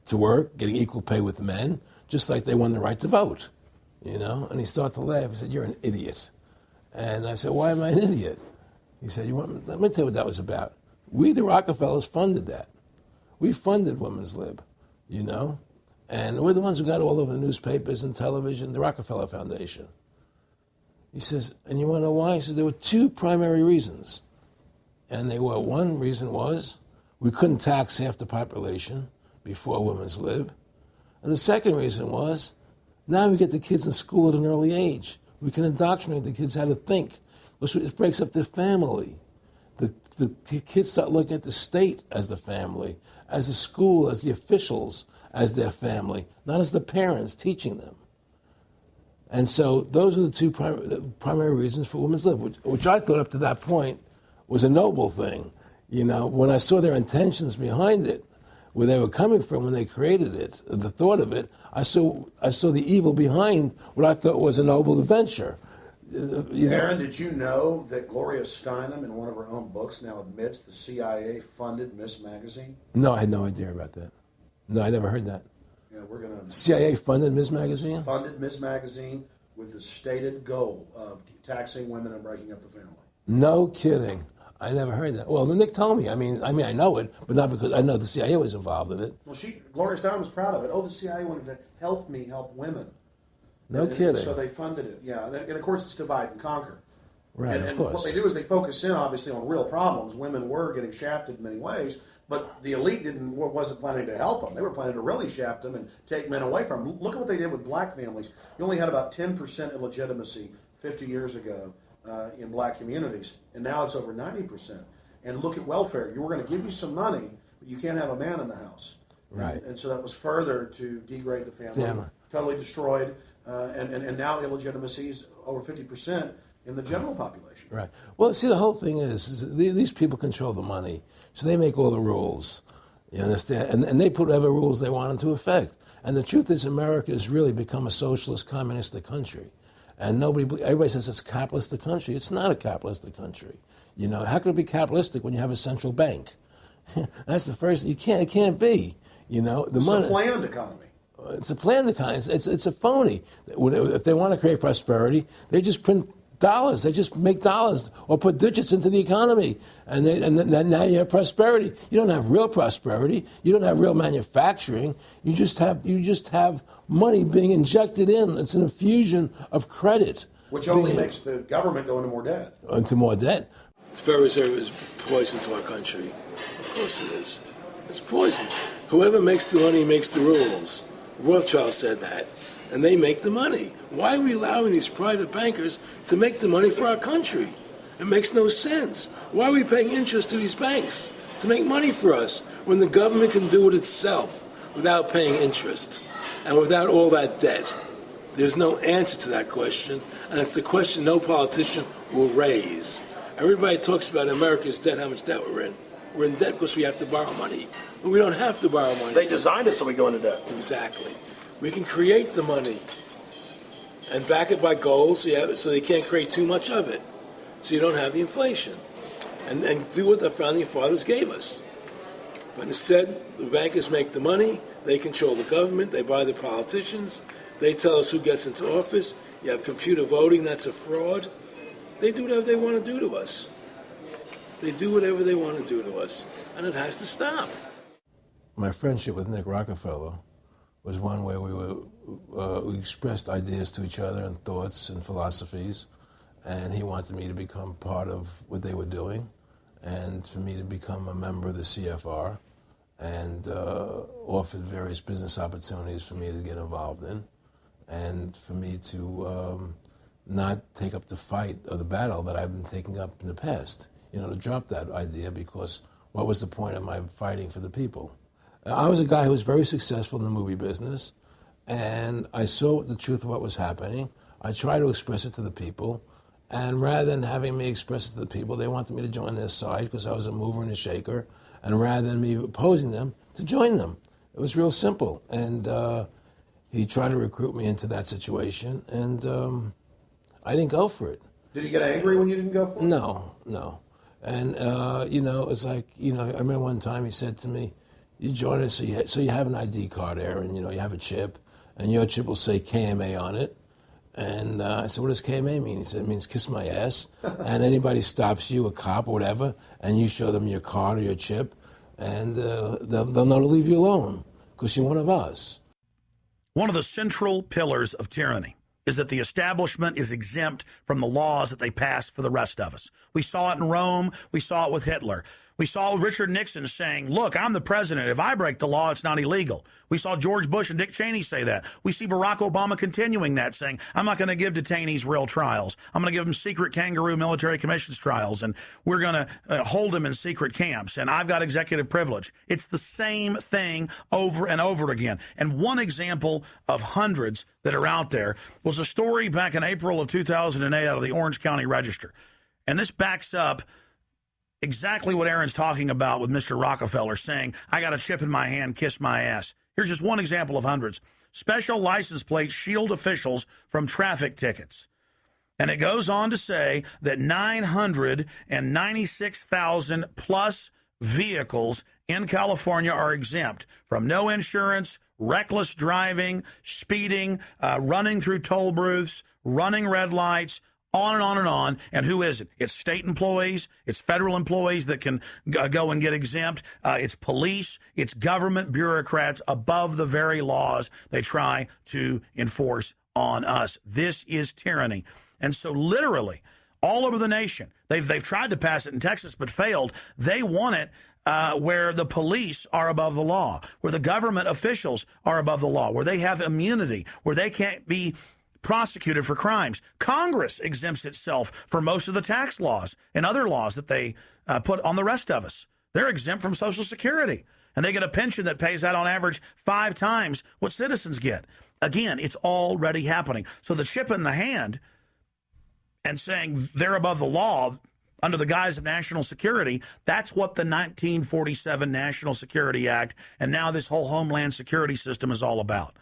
to work, getting equal pay with men, just like they won the right to vote, you know? And he started to laugh. He said, you're an idiot. And I said, why am I an idiot? He said, you want, let me tell you what that was about. We, the Rockefellers, funded that. We funded Women's Lib, you know? And we're the ones who got all over the newspapers and television, the Rockefeller Foundation. He says, and you want to know why? He says, there were two primary reasons. And they were, one reason was we couldn't tax half the population before Women's Lib. And the second reason was now we get the kids in school at an early age. We can indoctrinate the kids how to think. It breaks up the family. The, the kids start looking at the state as the family, as the school, as the officials, as their family, not as the parents teaching them. And so those are the two primary, primary reasons for Women's Lib, which, which I thought up to that point was a noble thing. You know, when I saw their intentions behind it, where they were coming from when they created it, the thought of it, I saw, I saw the evil behind what I thought was a noble adventure. Uh, you Aaron, did you know that Gloria Steinem, in one of her own books, now admits the CIA funded Ms. Magazine? No, I had no idea about that. No, I never heard that. Yeah, we're going to. CIA funded Ms. Magazine? Funded Ms. Magazine with the stated goal of taxing women and breaking up the family. No kidding. I never heard that. Well, Nick told me. I mean, I mean, I know it, but not because I know the CIA was involved in it. Well, she, Gloria Steinem was proud of it. Oh, the CIA wanted to help me help women. No and, kidding. so they funded it. Yeah, and, and, of course it's divide and conquer. Right. And, and what they do is they focus in obviously on real problems. Women were getting shafted in many ways, but the elite didn't wasn't planning to help them. They were planning to really shaft them and take men away from them. Look at what they did with black families. You only had about 10% illegitimacy 50 years ago uh, in black communities, and now it's over 90%. And look at welfare. You were going to give you some money, but you can't have a man in the house. Right. And, and so that was further to degrade the family. family. Totally destroyed. Uh, and, and, and now illegitimacy is over 50% in the general population. Right. Well, see, the whole thing is, is these people control the money, so they make all the rules. You understand? And, and they put whatever rules they want into effect. And the truth is, America has really become a socialist, communistic country. And nobody, everybody says it's a capitalistic country. It's not a capitalistic country. You know, how can it be capitalistic when you have a central bank? That's the first. You can't. It can't be. You know, the it's money. a planned economy. It's a planned economy. It's, it's, it's a phony. If they want to create prosperity, they just print dollars. They just make dollars or put digits into the economy, and, they, and then now you have prosperity. You don't have real prosperity. You don't have real manufacturing. You just have you just have money being injected in. It's an infusion of credit, which only being, makes the government go into more debt. Into more debt. The Federal Reserve is poison to our country. Of course it is. It's poison. Whoever makes the money makes the rules. Rothschild said that and they make the money. Why are we allowing these private bankers to make the money for our country? It makes no sense. Why are we paying interest to these banks to make money for us when the government can do it itself without paying interest and without all that debt? There's no answer to that question, and it's the question no politician will raise. Everybody talks about America's debt, how much debt we're in. We're in debt because we have to borrow money. But we don't have to borrow money. They designed it so we go into debt. Exactly. We can create the money and back it by gold so, have, so they can't create too much of it. So you don't have the inflation. And, and do what the founding fathers gave us. But instead, the bankers make the money, they control the government, they buy the politicians, they tell us who gets into office. You have computer voting, that's a fraud. They do whatever they want to do to us. They do whatever they want to do to us, and it has to stop. My friendship with Nick Rockefeller was one where we were uh, we expressed ideas to each other and thoughts and philosophies, and he wanted me to become part of what they were doing, and for me to become a member of the CFR, and uh, offered various business opportunities for me to get involved in, and for me to um, not take up the fight or the battle that I've been taking up in the past. You know, to drop that idea because what was the point of my fighting for the people? I was a guy who was very successful in the movie business, and I saw the truth of what was happening. I tried to express it to the people, And rather than having me express it to the people, they wanted me to join their side because I was a mover and a shaker. And rather than me opposing them, to join them. It was real simple. And uh, he tried to recruit me into that situation, and um, I didn't go for it. Did he get angry when you didn't go for it? No, no. And, uh, you know, it's like, you know, I remember one time he said to me, you join us, so you, so you have an ID card, Aaron, you know, you have a chip, and your chip will say KMA on it. And uh, I said, what does KMA mean? He said, it means kiss my ass. and anybody stops you, a cop or whatever, and you show them your card or your chip, and uh, they'll, they'll know to leave you alone because you're one of us. One of the central pillars of tyranny is that the establishment is exempt from the laws that they pass for the rest of us. We saw it in Rome. We saw it with Hitler. We saw Richard Nixon saying, Look, I'm the president. If I break the law, it's not illegal. We saw George Bush and Dick Cheney say that. We see Barack Obama continuing that, saying, I'm not going to give detainees real trials. I'm going to give them secret kangaroo military commissions trials, and we're going to uh, hold them in secret camps, and I've got executive privilege. It's the same thing over and over again. And one example of hundreds that are out there was a story back in April of 2008 out of the Orange County Register. And this backs up exactly what Aaron's talking about with Mr. Rockefeller saying, I got a chip in my hand, kiss my ass. Here's just one example of hundreds. Special license plates shield officials from traffic tickets. And it goes on to say that 996,000 plus vehicles in California are exempt from no insurance, reckless driving, speeding, uh, running through toll booths, running red lights, on and on and on. And who is it? It's state employees, it's federal employees that can go and get exempt, uh, it's police, it's government bureaucrats above the very laws they try to enforce on us. This is tyranny. And so, literally, all over the nation, they've, they've tried to pass it in Texas but failed. They want it. Uh, where the police are above the law, where the government officials are above the law, where they have immunity, where they can't be prosecuted for crimes. Congress exempts itself from most of the tax laws and other laws that they uh, put on the rest of us. They're exempt from Social Security, and they get a pension that pays out on average five times what citizens get. Again, it's already happening. So the chip in the hand and saying they're above the law under the guise of national security, that's what the 1947 National Security Act and now this whole Homeland Security system is all about.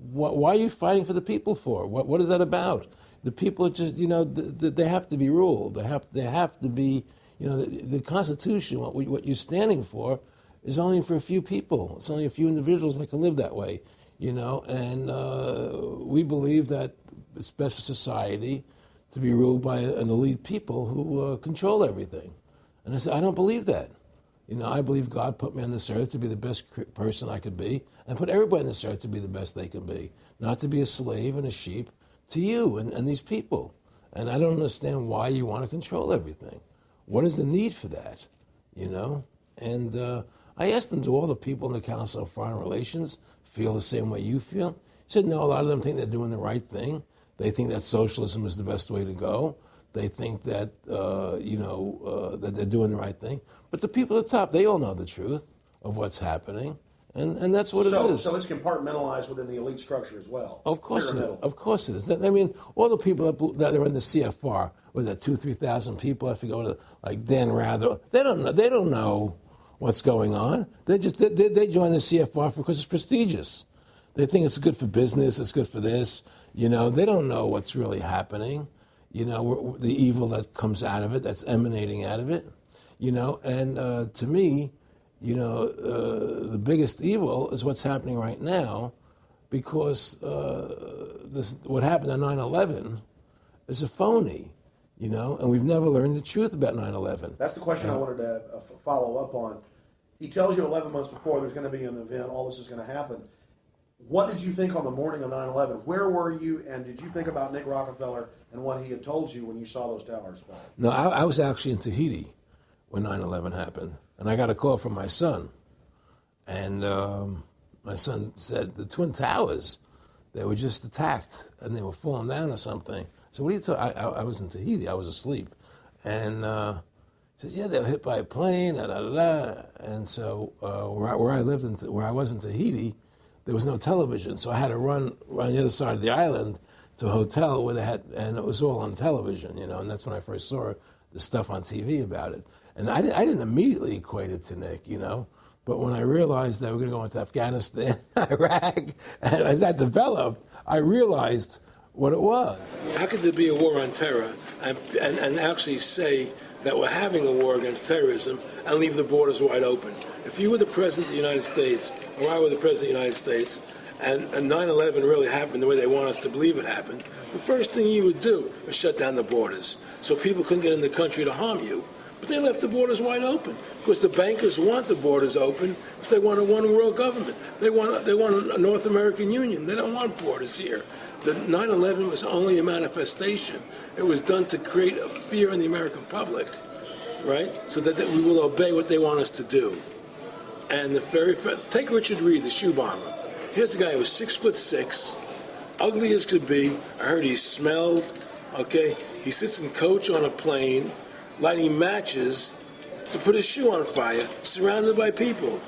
What, why are you fighting for the people for? What, what is that about? The people are just, you know, th- th- they have to be ruled. They have, they have to be, you know, the, the Constitution, what, we, what you're standing for, is only for a few people. It's only a few individuals that can live that way, you know. And uh, we believe that it's best for society to be ruled by an elite people who uh, control everything. And I said, I don't believe that. You know, I believe God put me on this earth to be the best person I could be, and put everybody on this earth to be the best they can be, not to be a slave and a sheep to you and, and these people. And I don't understand why you want to control everything. What is the need for that? You know? And uh, I asked them, do all the people in the Council of Foreign Relations feel the same way you feel? He said, no, a lot of them think they're doing the right thing. They think that socialism is the best way to go. They think that uh, you know uh, that they're doing the right thing, but the people at the top they all know the truth of what's happening, and, and that's what so, it is. So it's compartmentalized within the elite structure as well. Of course, it, of course it is. I mean, all the people that, that are in the CFR was that two, three thousand people. I forget what, like Dan Rather. They don't know. They don't know what's going on. They just they, they, they join the CFR because it's prestigious. They think it's good for business. It's good for this. You know, they don't know what's really happening. You know, the evil that comes out of it, that's emanating out of it. You know, and uh, to me, you know, uh, the biggest evil is what's happening right now, because uh, this what happened on 9/11 is a phony. You know, and we've never learned the truth about 9/11. That's the question I wanted to uh, follow up on. He tells you 11 months before there's going to be an event, all this is going to happen. What did you think on the morning of 9 11? Where were you, and did you think about Nick Rockefeller and what he had told you when you saw those towers fall? No, I, I was actually in Tahiti when 9 11 happened. And I got a call from my son. And um, my son said, The Twin Towers, they were just attacked and they were falling down or something. So, what are you talking I, I, was in Tahiti, I was asleep. And uh, he said, Yeah, they were hit by a plane, da da. da. And so, uh, where, I, where I lived, in, where I was in Tahiti, there was no television. So, I had to run on the other side of the island to a hotel where they had, and it was all on television, you know, and that's when I first saw the stuff on TV about it. And I didn't, I didn't immediately equate it to Nick, you know, but when I realized that we are going to go into Afghanistan, Iraq, and as that developed, I realized what it was. How could there be a war on terror and, and, and actually say that we're having a war against terrorism and leave the borders wide open? If you were the President of the United States, or I were the President of the United States, and, and 9-11 really happened the way they want us to believe it happened, the first thing you would do is shut down the borders so people couldn't get in the country to harm you. But they left the borders wide open because the bankers want the borders open because they want a one world government. They want, they want a North American Union. They don't want borders here. The 9 11 was only a manifestation, it was done to create a fear in the American public, right? So that, that we will obey what they want us to do. And the very take Richard Reid, the shoe bomber. Here's a guy who was six foot six, ugly as could be. I heard he smelled. Okay, he sits in coach on a plane, lighting matches to put his shoe on fire, surrounded by people.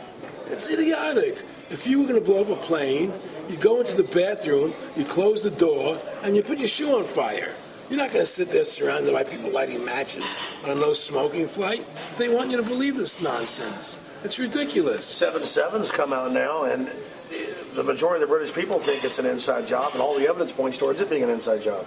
It's idiotic. If you were going to blow up a plane, you go into the bathroom, you close the door, and you put your shoe on fire. You're not going to sit there surrounded by people lighting matches on a no smoking flight. They want you to believe this nonsense. It's ridiculous. Seven Sevens come out now, and the majority of the British people think it's an inside job, and all the evidence points towards it being an inside job.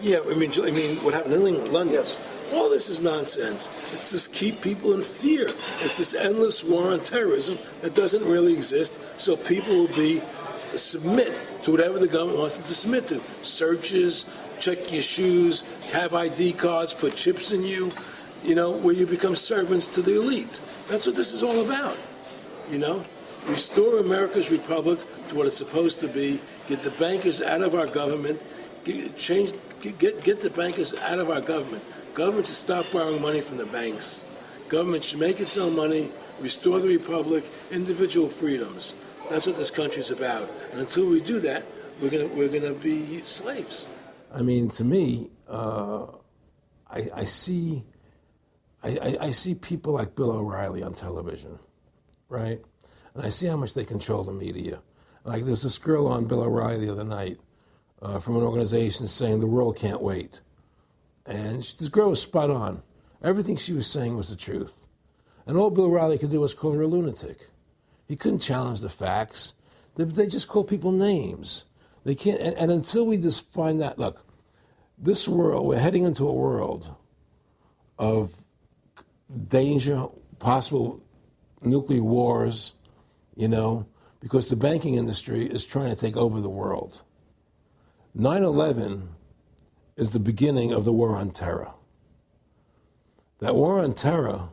Yeah, I mean, I mean, what happened in England, London? Yes. All this is nonsense. It's just keep people in fear. It's this endless war on terrorism that doesn't really exist. So people will be uh, submit to whatever the government wants them to submit to. Searches, check your shoes, have ID cards, put chips in you. You know, where you become servants to the elite. That's what this is all about. You know, restore America's republic to what it's supposed to be. Get the bankers out of our government. Get, change. Get get the bankers out of our government. Government should stop borrowing money from the banks. Government should make its own money. Restore the republic. Individual freedoms. That's what this country's about. And until we do that, we're gonna we're gonna be slaves. I mean, to me, uh, I, I, see, I, I, see people like Bill O'Reilly on television, right? And I see how much they control the media. Like there's this girl on Bill O'Reilly the other night uh, from an organization saying the world can't wait. And she, this girl was spot on. Everything she was saying was the truth. And all Bill Riley could do was call her a lunatic. He couldn't challenge the facts. They, they just call people names. They can't, and, and until we just find that, look, this world, we're heading into a world of danger, possible nuclear wars, you know, because the banking industry is trying to take over the world. 9 11 is the beginning of the war on terror. That war on terror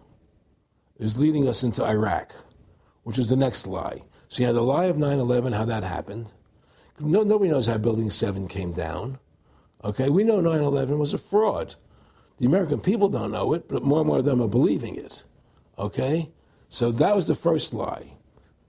is leading us into Iraq, which is the next lie. So you had the lie of 9 11, how that happened. No, nobody knows how Building 7 came down. Okay, we know 9 11 was a fraud. The American people don't know it, but more and more of them are believing it. Okay? So that was the first lie.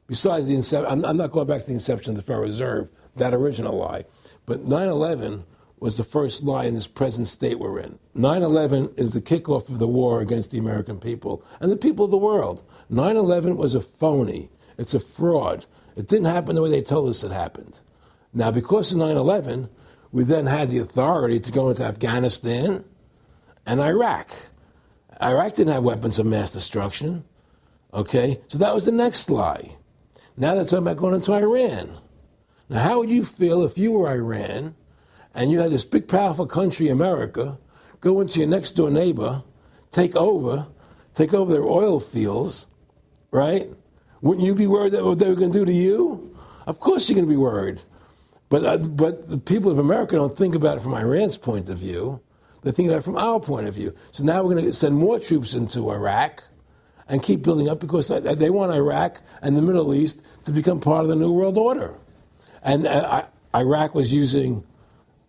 Besides the inception, I'm, I'm not going back to the inception of the Federal Reserve, that original lie. But 9 11 was the first lie in this present state we're in. 9 11 is the kickoff of the war against the American people and the people of the world. 9 11 was a phony, it's a fraud. It didn't happen the way they told us it happened. Now, because of 9 11, we then had the authority to go into Afghanistan and Iraq. Iraq didn't have weapons of mass destruction. Okay? So that was the next lie. Now they're talking about going into Iran. Now, how would you feel if you were Iran and you had this big, powerful country, America, go into your next door neighbor, take over, take over their oil fields, right? Wouldn't you be worried that what they were going to do to you? Of course, you're going to be worried. But, uh, but the people of America don't think about it from Iran's point of view. They think about it from our point of view. So now we're going to send more troops into Iraq and keep building up because they want Iraq and the Middle East to become part of the New World Order. And uh, Iraq was using,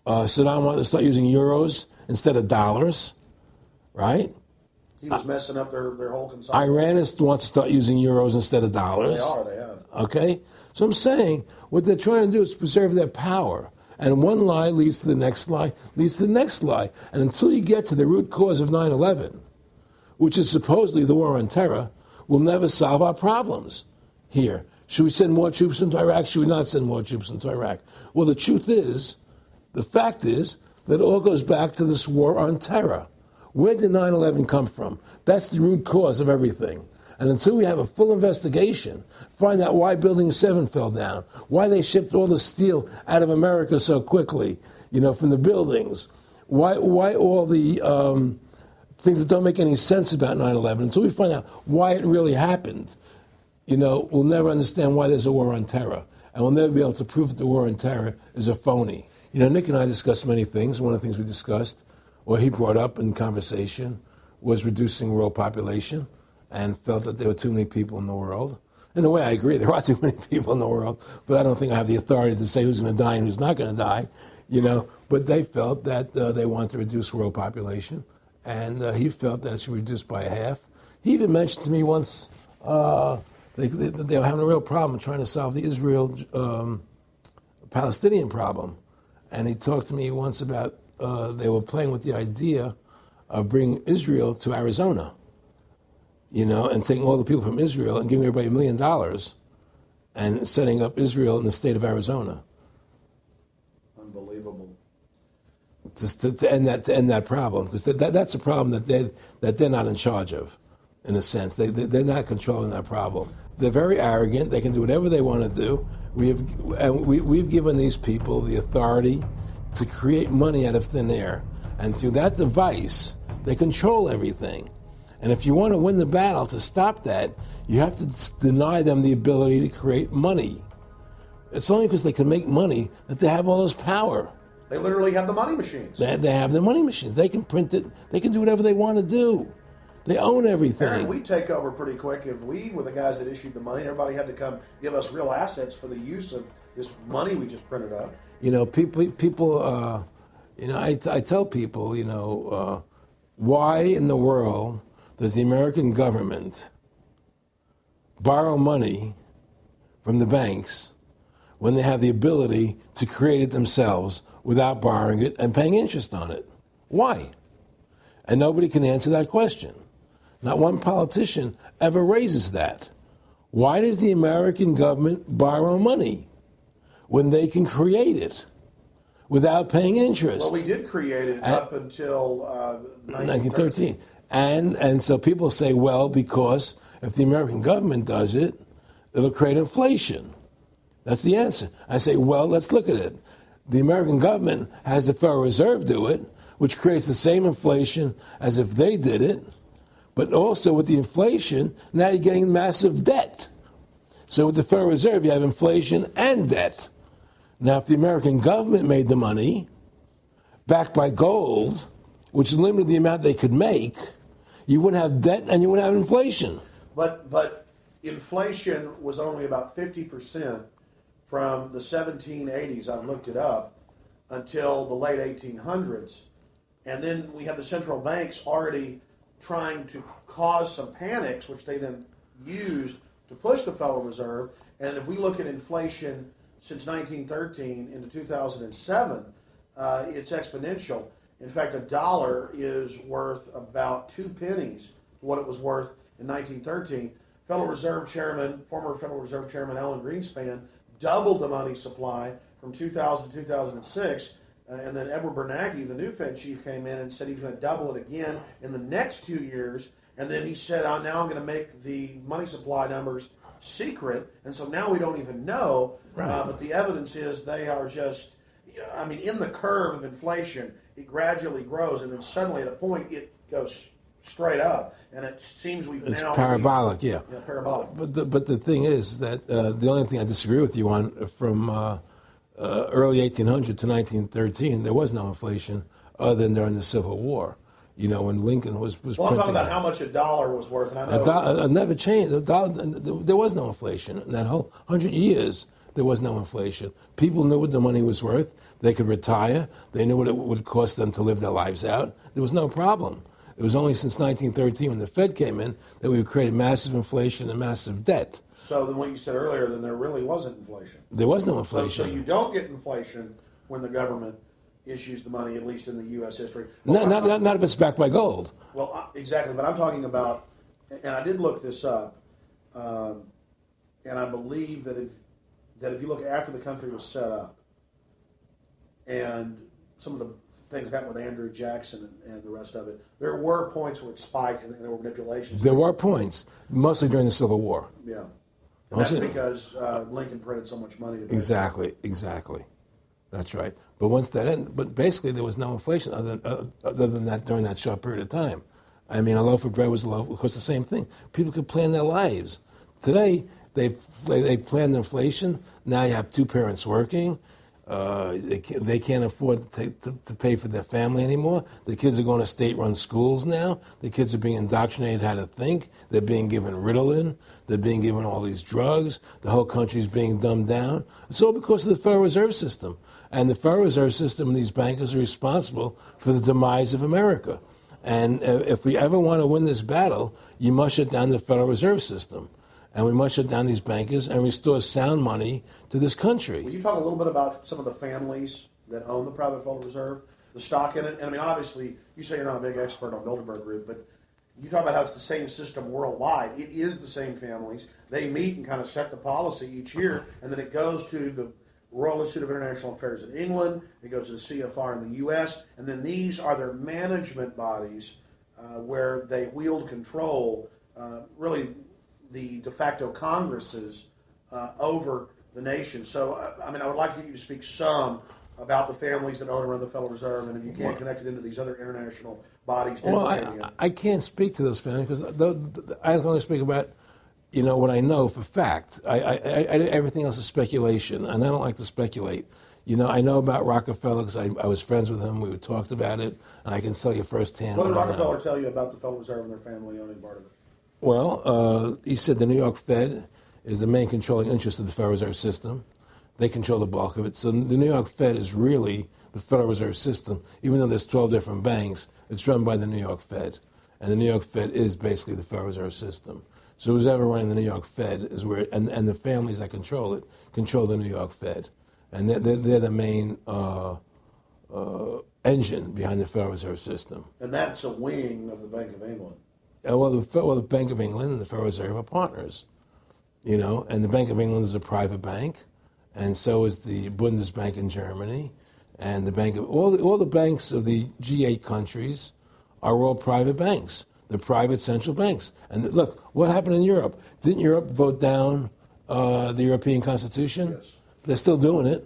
uh, Saddam wanted to start using euros instead of dollars, right? He was messing up their, their whole consumption. Iran is, wants to start using euros instead of dollars. They are, they have. Okay? So I'm saying what they're trying to do is preserve their power. And one lie leads to the next lie, leads to the next lie. And until you get to the root cause of 9 11, which is supposedly the war on terror, will never solve our problems here. Should we send more troops into Iraq? Should we not send more troops into Iraq? Well, the truth is, The fact is that it all goes back to this war on terror. Where did 9 11 come from? That's the root cause of everything. And until we have a full investigation, find out why Building 7 fell down, why they shipped all the steel out of America so quickly, you know, from the buildings, why, why all the um, things that don't make any sense about 9 11, until we find out why it really happened, you know, we'll never understand why there's a war on terror. And we'll never be able to prove that the war on terror is a phony. You know, Nick and I discussed many things. One of the things we discussed, or he brought up in conversation, was reducing world population and felt that there were too many people in the world. In a way, I agree. There are too many people in the world, but I don't think I have the authority to say who's going to die and who's not going to die. You know, but they felt that uh, they wanted to reduce world population, and uh, he felt that it should be reduced by half. He even mentioned to me once uh, they, they, they, were having a real problem trying to solve the Israel um, Palestinian problem, and he talked to me once about uh, they were playing with the idea of bringing Israel to Arizona you know, and taking all the people from Israel and giving everybody a million dollars and setting up Israel in the state of Arizona. Unbelievable. Just to, to end that to end that problem because that, that, that's a problem that they that they're not in charge of, in a sense. They, they they're not controlling that problem. They're very arrogant. They can do whatever they want to do. We have and we, we've given these people the authority to create money out of thin air, and through that device, they control everything. And if you want to win the battle to stop that, you have to deny them the ability to create money. It's only because they can make money that they have all this power. They literally have the money machines. They, they have the money machines. They can print it. They can do whatever they want to do. They own everything. Aaron, we take over pretty quick. If we were the guys that issued the money, everybody had to come give us real assets for the use of this money we just printed up. You know, people. People. Uh, you know, I, I tell people. You know, uh, why in the world does the American government borrow money from the banks when they have the ability to create it themselves without borrowing it and paying interest on it? Why? And nobody can answer that question. Not one politician ever raises that. Why does the American government borrow money when they can create it without paying interest? Well, we did create it up until uh, 1913. 1913. And, and so people say, well, because if the American government does it, it'll create inflation. That's the answer. I say, well, let's look at it. The American government has the Federal Reserve do it, which creates the same inflation as if they did it. But also with the inflation, now you're getting massive debt. So with the Federal Reserve, you have inflation and debt. Now, if the American government made the money, backed by gold, which limited the amount they could make, you wouldn't have debt and you wouldn't have inflation. But but inflation was only about fifty percent from the 1780s. I've looked it up until the late 1800s, and then we have the central banks already trying to cause some panics, which they then used to push the Federal Reserve. And if we look at inflation since 1913 into 2007, uh, it's exponential. In fact, a dollar is worth about two pennies what it was worth in 1913. Federal Reserve Chairman, former Federal Reserve Chairman Alan Greenspan, doubled the money supply from 2000 to 2006. Uh, and then Edward Bernanke, the new Fed chief, came in and said he's going to double it again in the next two years. And then he said, oh, now I'm going to make the money supply numbers secret. And so now we don't even know. Right. Uh, but the evidence is they are just, I mean, in the curve of inflation, it gradually grows, and then suddenly at a point it goes straight up, and it seems we've it's now parabolic, yeah. yeah, parabolic. But the, but the thing is that uh, the only thing I disagree with you on from uh, uh, early 1800 to 1913, there was no inflation other than during the Civil War. You know, when Lincoln was was well, I'm talking about how much a dollar was worth, and I know a dollar never changed. Dollar, there was no inflation in that whole hundred years. There was no inflation. People knew what the money was worth. They could retire. They knew what it would cost them to live their lives out. There was no problem. It was only since 1913 when the Fed came in that we created massive inflation and massive debt. So then what you said earlier, then there really wasn't inflation. There was no inflation. So, so you don't get inflation when the government issues the money, at least in the U.S. history. Well, not, not, not, if it's backed by gold. Well, uh, exactly. But I'm talking about, and I did look this up, um, and I believe that if that if you look after the country was set up, and some of the things happened with Andrew Jackson and, and the rest of it, there were points where it spiked and there were manipulations. There were points, mostly during the Civil War. yeah. And that's because uh, Lincoln printed so much money. Exactly, exactly. That's right. But once that ended, but basically there was no inflation other than, uh, other than that during that short period of time. I mean, a loaf of bread was a loaf. Of course, the same thing. People could plan their lives. Today, they they, they planned inflation. Now you have two parents working. Uh, they, can't, they can't afford to, take, to, to pay for their family anymore. The kids are going to state-run schools now. The kids are being indoctrinated how to think. They're being given Ritalin. They're being given all these drugs. The whole country's being dumbed down. It's all because of the Federal Reserve System. And the Federal Reserve System and these bankers are responsible for the demise of America. And if we ever want to win this battle, you must shut down the Federal Reserve System. And we must shut down these bankers and restore sound money to this country. Will you talk a little bit about some of the families that own the private Federal Reserve, the stock in it? And I mean, obviously, you say you're not a big expert on Bilderberg Group, but you talk about how it's the same system worldwide. It is the same families. They meet and kind of set the policy each year, and then it goes to the Royal Institute of International Affairs in England. It goes to the CFR in the U.S., and then these are their management bodies uh, where they wield control. Uh, really, the de facto Congresses uh, over the nation. So, uh, I mean, I would like to get you to speak some about the families that own and run the Federal Reserve, and if you can't connect it into these other international bodies, Well, I. I can't speak to those families because I can only speak about, you know, what I know for fact. I, I, I, everything else is speculation, and I don't like to speculate. You know, I know about Rockefeller because I, I was friends with him. We talked about it, and I can tell you firsthand. What did Rockefeller tell you about the Federal Reserve and their family owning part of it? Well, uh, he said the New York Fed is the main controlling interest of the Federal Reserve System. They control the bulk of it. So the New York Fed is really the Federal Reserve System. Even though there's 12 different banks, it's run by the New York Fed. And the New York Fed is basically the Federal Reserve System. So who's ever running the New York Fed is where, and, and the families that control it control the New York Fed. And they're, they're, they're the main uh, uh, engine behind the Federal Reserve System. And that's a wing of the Bank of England. Uh, well, the, well, the Bank of England and the Federal Reserve are partners, you know, and the Bank of England is a private bank, and so is the Bundesbank in Germany, and the Bank of all the, all the banks of the G8 countries are all private banks. They're private central banks. And look, what happened in Europe? Didn't Europe vote down uh, the European Constitution? Yes. They're still doing it.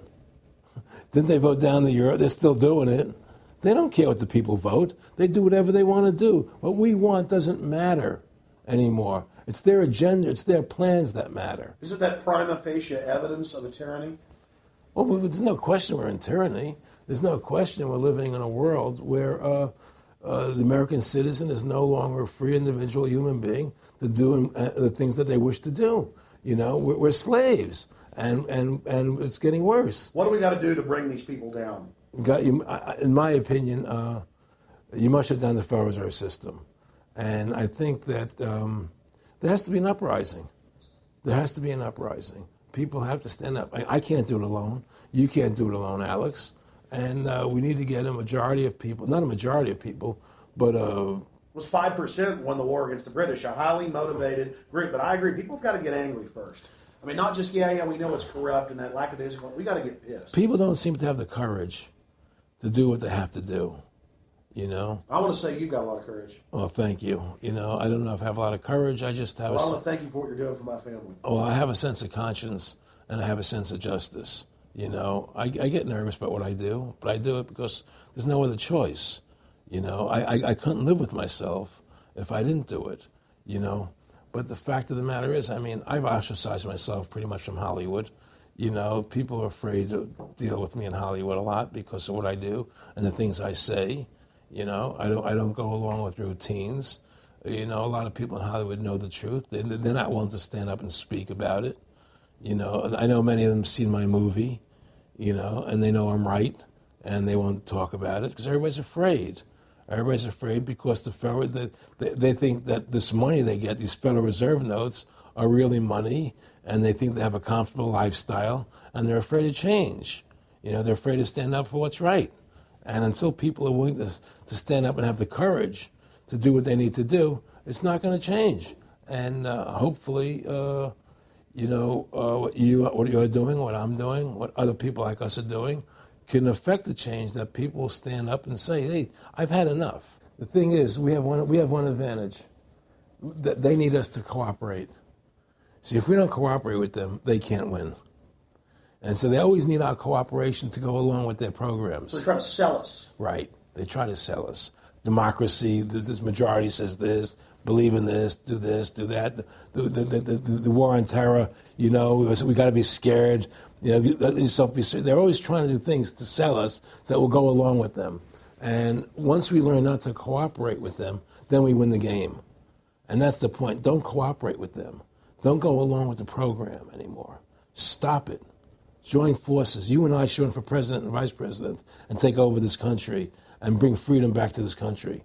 Didn't they vote down the euro? They're still doing it. They don't care what the people vote. They do whatever they want to do. What we want doesn't matter anymore. It's their agenda, it's their plans that matter. Isn't that prima facie evidence of a tyranny? Well, there's no question we're in tyranny. There's no question we're living in a world where uh, uh, the American citizen is no longer a free individual human being to do uh, the things that they wish to do. You know, we're, we're slaves, and, and, and it's getting worse. What do we got to do to bring these people down? Got you, I- I- in my opinion, uh, you must shut down the Reserve System. And I think that um, there has to be an uprising. There has to be an uprising. People have to stand up. I, I can't do it alone. You can't do it alone, Alex. And uh, we need to get a majority of people, not a majority of people, but uh, was 5% won the war against the British, a highly motivated group. But I agree, people have got to get angry first. I mean, not just, yeah, yeah, we know it's corrupt and that lack of lackadaisical. We got to get pissed. people don't seem to have the courage to do what they have to do. You know? I want to say you've got a lot of courage. Well, thank you. You know, I don't know if I have a lot of courage. I just have Well, I a. want to thank you for what you're doing for my family. Well, I have a sense of conscience and I have a sense of justice. You know, I, I get nervous about what I do, but I do it because there's no other choice. You know, I, I, I couldn't live with myself if I didn't do it, you know. But the fact of the matter is, I mean, I've ostracized myself pretty much from Hollywood. You know, people are afraid to deal with me in Hollywood a lot because of what I do and the things I say. You know, I don't, I don't go along with routines. You know, a lot of people in Hollywood know the truth. They, they're not willing to stand up and speak about it. You know, I know many of them seen my movie, you know, and they know I'm right, and they won't talk about it because everybody's afraid. Everybody's afraid because the federal, the, they, they think that this money they get, these Federal Reserve notes, are really money, and they think they have a comfortable lifestyle, and they're afraid to change. You know, they're afraid to stand up for what's right. And until people are willing to, to stand up and have the courage to do what they need to do, it's not going to change. And uh, hopefully, uh, you know, uh, what you what you're doing, what I'm doing, what other people like us are doing, can affect the change that people stand up and say, "Hey, I've had enough." The thing is, we have one we have one advantage. That they need us to cooperate. See, if we don't cooperate with them, they can't win. And so they always need our cooperation to go along with their programs. They're trying to sell us. Right. They try to sell us democracy. This, this majority says this. Believe in this. Do this. Do that. The, the, the, the, war on terror. You know, we got to be scared. You know, yourself be. They're always trying to do things to sell us that will go along with them. And once we learn not to cooperate with them, then we win the game. And that's the point. Don't cooperate with them. Don't go along with the program anymore. Stop it join forces. You and I should run for president and vice president and take over this country and bring freedom back to this country.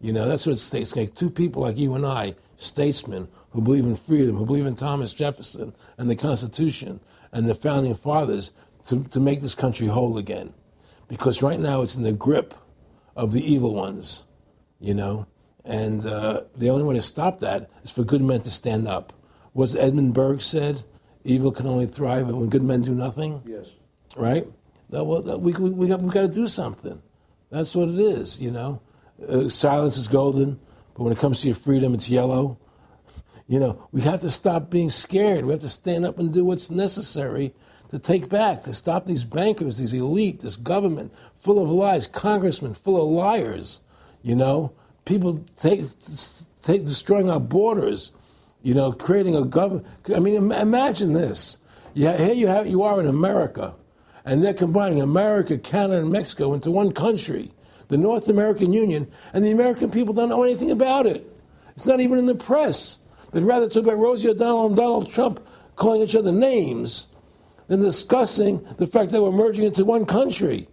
You know, that's what it takes. Like two people like you and I, statesmen who believe in freedom, who believe in Thomas Jefferson and the Constitution and the founding fathers to, to make this country whole again. Because right now it's in the grip of the evil ones, you know. And uh, the only way to stop that is for good men to stand up. Was Edmund Burke said, evil can only thrive when good men do nothing. Yes. Right? That, well, that, we, we, we, got, we got to do something. That's what it is, you know. Uh, silence is golden, but when it comes to your freedom, it's yellow. You know, we have to stop being scared. We have to stand up and do what's necessary to take back, to stop these bankers, these elite, this government full of lies, congressmen full of liars. You know, people take, take destroying our borders you know, creating a government. I mean, imagine this. Yeah, here you have you are in America, and they're combining America, Canada, and Mexico into one country, the North American Union, and the American people don't know anything about it. It's not even in the press. They'd rather talk about Rosie O'Donnell and Donald Trump calling each other names than discussing the fact that we're merging into one country.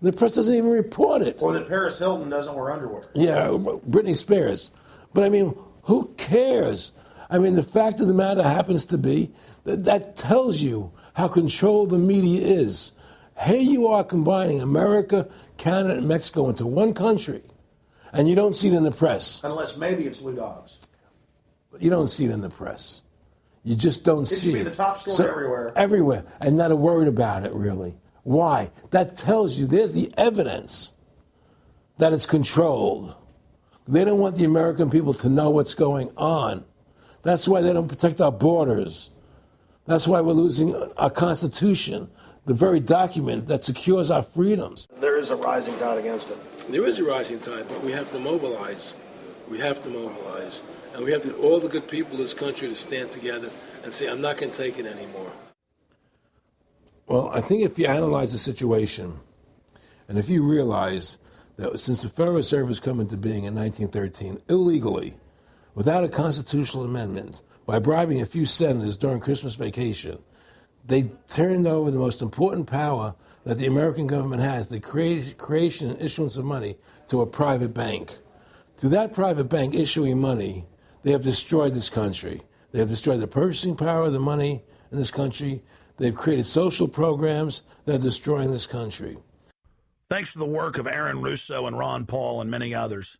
The press doesn't even report it. Or that Paris Hilton doesn't wear underwear. Yeah, Britney Spears. But I mean, who cares? I mean, the fact of the matter happens to be that that tells you how controlled the media is. Here you are combining America, Canada, and Mexico into one country, and you don't see it in the press. Unless maybe it's Lou Dobbs. You don't see it in the press. You just don't it see it. It should be the top story so, everywhere. Everywhere, and not a word about it, really. Why? That tells you there's the evidence that it's controlled. They don't want the American people to know what's going on. That's why they don't protect our borders. That's why we're losing our Constitution, the very document that secures our freedoms. There is a rising tide against it. There is a rising tide, but we have to mobilize. We have to mobilize. And we have to get all the good people in this country to stand together and say, I'm not going to take it anymore. Well, I think if you analyze the situation, and if you realize that since the Federal Reserve has come into being in 1913, illegally, without a constitutional amendment, by bribing a few senators during Christmas vacation, they turned over the most important power that the American government has, the creation and issuance of money, to a private bank. Through that private bank issuing money, they have destroyed this country. They have destroyed the purchasing power of the money in this country. They've created social programs that are destroying this country. Thanks to the work of Aaron Russo and Ron Paul and many others.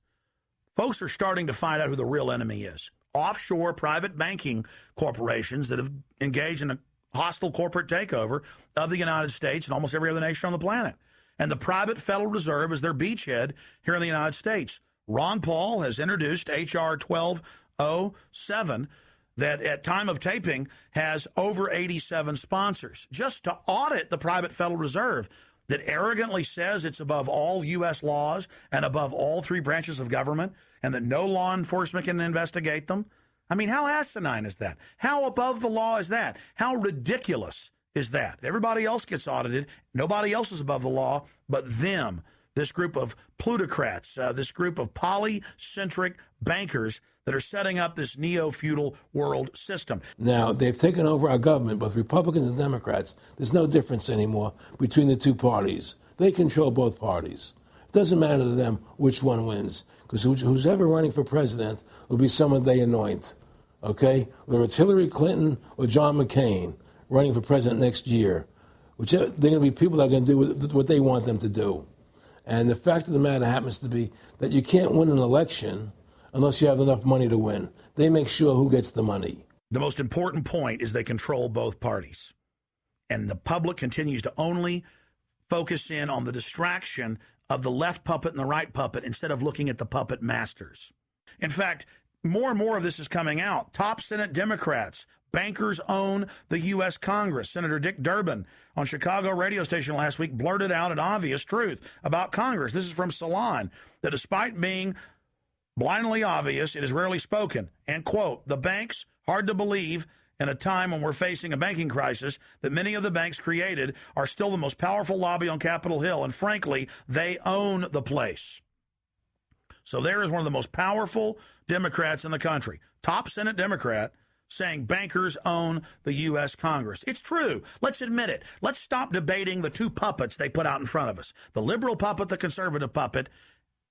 Folks are starting to find out who the real enemy is. Offshore private banking corporations that have engaged in a hostile corporate takeover of the United States and almost every other nation on the planet. And the private Federal Reserve is their beachhead here in the United States. Ron Paul has introduced H.R. 1207 that at time of taping has over 87 sponsors just to audit the private Federal Reserve that arrogantly says it's above all U.S. laws and above all three branches of government and that no law enforcement can investigate them? I mean, how asinine is that? How above the law is that? How ridiculous is that? Everybody else gets audited. Nobody else is above the law but them. This group of plutocrats, uh, this group of polycentric bankers that are setting up this neo feudal world system. Now, they've taken over our government, both Republicans and Democrats. There's no difference anymore between the two parties. They control both parties. It doesn't matter to them which one wins, because who's ever running for president will be someone they anoint. Okay? Whether it's Hillary Clinton or John McCain running for president next year, which they're going to be people that are going to do what they want them to do. And the fact of the matter happens to be that you can't win an election unless you have enough money to win. They make sure who gets the money. The most important point is they control both parties. And the public continues to only focus in on the distraction of the left puppet and the right puppet instead of looking at the puppet masters. In fact, more and more of this is coming out. Top Senate Democrats, bankers own the U.S. Congress. Senator Dick Durbin on Chicago radio station last week blurted out an obvious truth about Congress. This is from Salon that despite being blindly obvious, it is rarely spoken. And quote, the banks, hard to believe, in a time when we're facing a banking crisis that many of the banks created are still the most powerful lobby on Capitol Hill. And frankly, they own the place. So there is one of the most powerful Democrats in the country, top Senate Democrat, saying bankers own the U.S. Congress. It's true. Let's admit it. Let's stop debating the two puppets they put out in front of us the liberal puppet, the conservative puppet.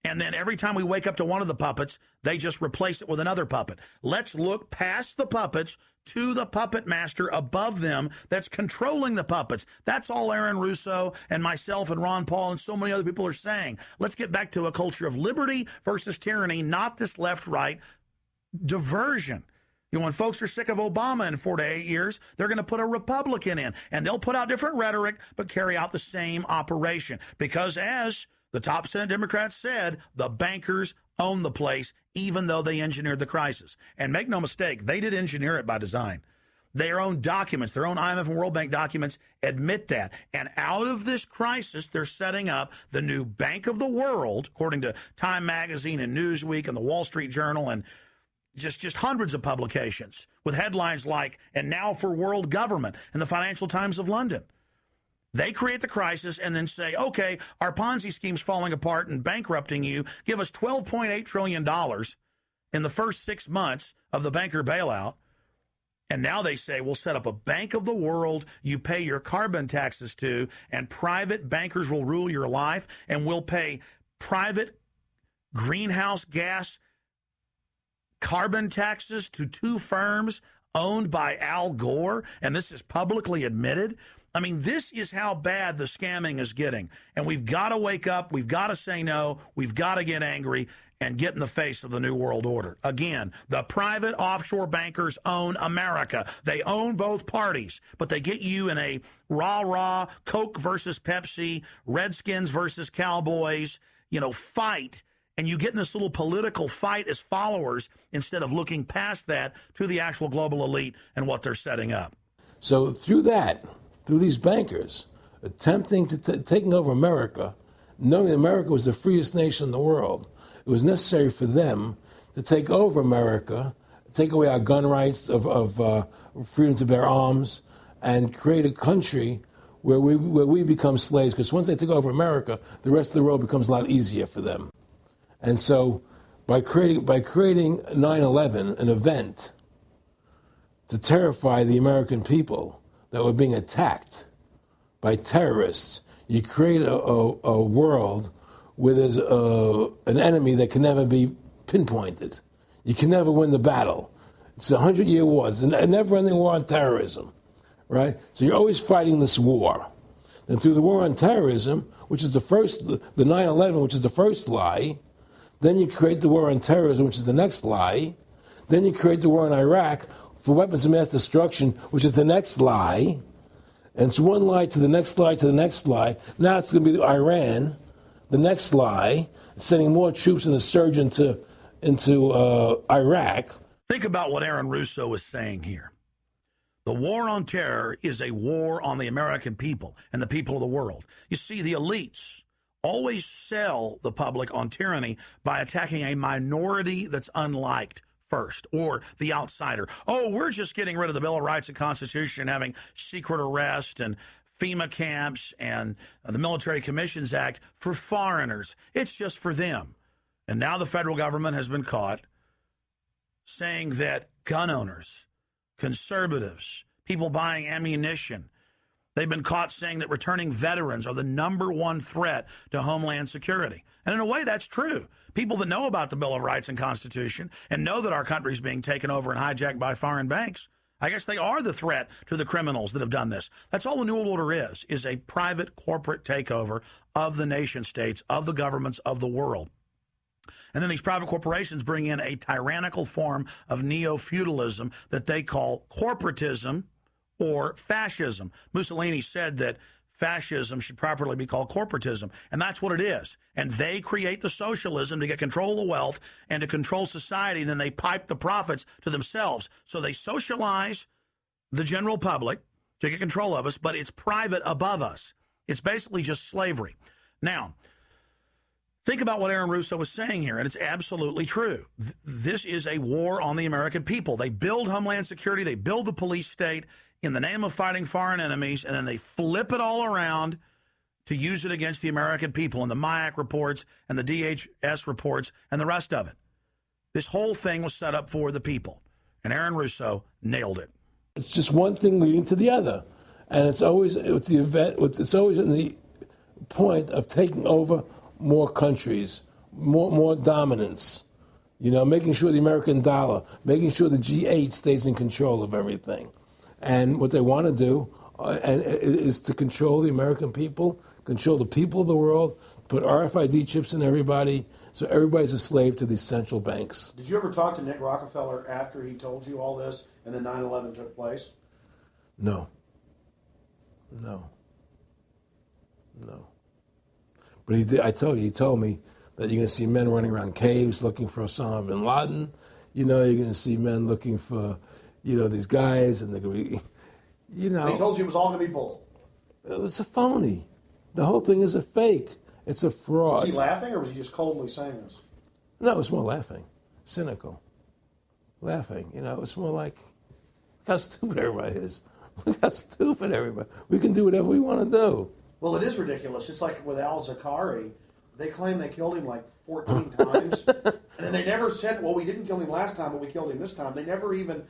And then every time we wake up to one of the puppets, they just replace it with another puppet. Let's look past the puppets to the puppet master above them that's controlling the puppets. That's all Aaron Russo and myself and Ron Paul and so many other people are saying. Let's get back to a culture of liberty versus tyranny, not this left right diversion. You know, when folks are sick of Obama in four to eight years, they're going to put a Republican in, and they'll put out different rhetoric, but carry out the same operation. Because as the top Senate Democrats said, the bankers own the place, even though they engineered the crisis. And make no mistake, they did engineer it by design. Their own documents, their own IMF and World Bank documents admit that. And out of this crisis, they're setting up the new Bank of the World, according to Time Magazine and Newsweek and the Wall Street Journal and just just hundreds of publications with headlines like "And now for world government" in the Financial Times of London. They create the crisis and then say, "Okay, our Ponzi scheme's falling apart and bankrupting you. Give us 12.8 trillion dollars in the first 6 months of the banker bailout." And now they say we'll set up a bank of the world you pay your carbon taxes to, and private bankers will rule your life, and we'll pay private greenhouse gas carbon taxes to two firms owned by Al Gore, and this is publicly admitted. I mean, this is how bad the scamming is getting. And we've got to wake up. We've got to say no. We've got to get angry and get in the face of the New World Order. Again, the private offshore bankers own America. They own both parties, but they get you in a rah rah Coke versus Pepsi, Redskins versus Cowboys, you know, fight and you get in this little political fight as followers instead of looking past that to the actual global elite and what they're setting up. So through that, through these bankers attempting to t- taking over America, knowing that America was the freest nation in the world, it was necessary for them to take over America, take away our gun rights of, of uh, freedom to bear arms, and create a country where we where we become slaves. Because once they take over America, the rest of the world becomes a lot easier for them. And so by creating, by creating 9 11, an event to terrify the American people that were being attacked by terrorists, you create a, a, a world where there's a, an enemy that can never be pinpointed. You can never win the battle. It's a hundred year war. It's a never ending war on terrorism, right? So you're always fighting this war. And through the war on terrorism, which is the first, the 9 11, which is the first lie, then you create the war on terrorism, which is the next lie. Then you create the war in Iraq for weapons of mass destruction, which is the next lie. And it's one lie to the next lie to the next lie. Now it's going to be Iran, the next lie, sending more troops and a surge into, into uh, Iraq. Think about what Aaron Russo is saying here. The war on terror is a war on the American people and the people of the world. You see, the elites, always sell the public on tyranny by attacking a minority that's unliked first or the outsider. Oh, we're just getting rid of the Bill of Rights and Constitution, having secret arrest and FEMA camps and uh, the Military Commissions Act for foreigners. It's just for them. And now the federal government has been caught saying that gun owners, conservatives, people buying ammunition, They've been caught saying that returning veterans are the number one threat to Homeland Security. And in a way, that's true. People that know about the Bill of Rights and Constitution and know that our country is being taken over and hijacked by foreign banks, I guess they are the threat to the criminals that have done this. That's all the New World Order is, is a private corporate takeover of the nation states, of the governments of the world. And then these private corporations bring in a tyrannical form of neo feudalism that they call corporatism or fascism. Mussolini said that fascism should properly be called corporatism. And that's what it is. And they create the socialism to get control of the wealth and to control society. And then they pipe the profits to themselves. So they socialize the general public to get control of us, but it's private above us. It's basically just slavery. Now, think about what Aaron Russo was saying here, and it's absolutely true. Th- this is a war on the American people. They build Homeland Security, they build the police state in the name of fighting foreign enemies, and then they flip it all around to use it against the American people and the MIAC reports and the DHS reports and the rest of it. This whole thing was set up for the people, and Aaron Russo nailed it. It's just one thing leading to the other, and it's always with the event. With, it's always in the point of taking over more countries, more more dominance. You know, making sure the American dollar, making sure the G8 stays in control of everything, and what they want to do uh, and, is to control the American people, control the people of the world, put RFID chips in everybody, so everybody's a slave to these central banks. Did you ever talk to Nick Rockefeller after he told you all this and then 9 11 took place? No. No. No. But he did, I told you, he told me that you're going to see men running around caves looking for Osama bin Laden. You know, you're going to see men looking for, you know, these guys, and they're going to be, you know. They told you it was all going to be bull. It's a phony. The whole thing is a fake. It's a fraud. Was he laughing or was he just coldly saying this? No, it's more laughing, cynical, laughing. You know, it's more like, look how stupid everybody is. Look how stupid everybody. We can do whatever we want to do. Well, it is ridiculous. It's like with Al Zakari. They claim they killed him like 14 times. and they never said, well, we didn't kill him last time, but we killed him this time. They never even,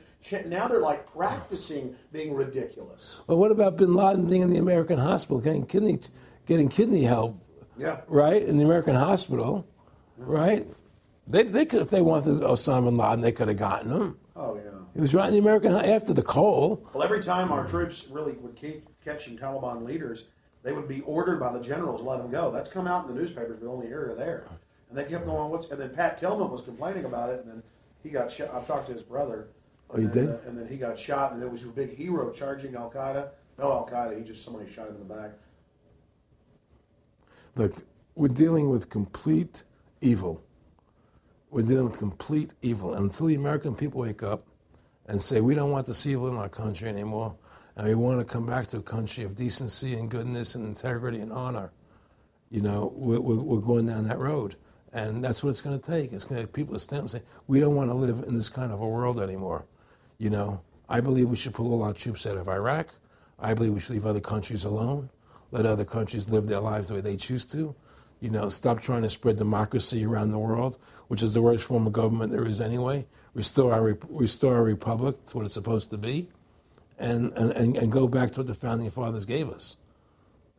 now they're like practicing being ridiculous. Well, what about bin Laden being in the American hospital, getting kidney, getting kidney help? Yeah. Right? In the American hospital, right? They, they could, if they wanted Osama bin Laden, they could have gotten him. Oh, yeah. He was right in the American, after the coal. Well, every time our troops really would keep catching Taliban leaders, they would be ordered by the generals to let them go. That's come out in the newspapers, but only here or there. And they kept going. What's and then Pat Tillman was complaining about it, and then he got shot. I talked to his brother. Oh, you and did? uh, and then he got shot, and there was a big hero charging Al Qaeda. No Al Qaeda. He just somebody shot him in the back. Look, we're dealing with complete evil. We're dealing with complete evil. And until the American people wake up and say, we don't want this evil in our country anymore, and we want to come back to a country of decency and goodness and integrity and honor, you know, we're, we're going down that road. And that's what it's going to take. It's going to people to stand and say, we don't want to live in this kind of a world anymore. You know, I believe we should pull all our troops out of Iraq. I believe we should leave other countries alone, let other countries live their lives the way they choose to. You know, stop trying to spread democracy around the world, which is the worst form of government there is anyway. Restore our, restore our republic to what it's supposed to be, and, and, and go back to what the founding fathers gave us,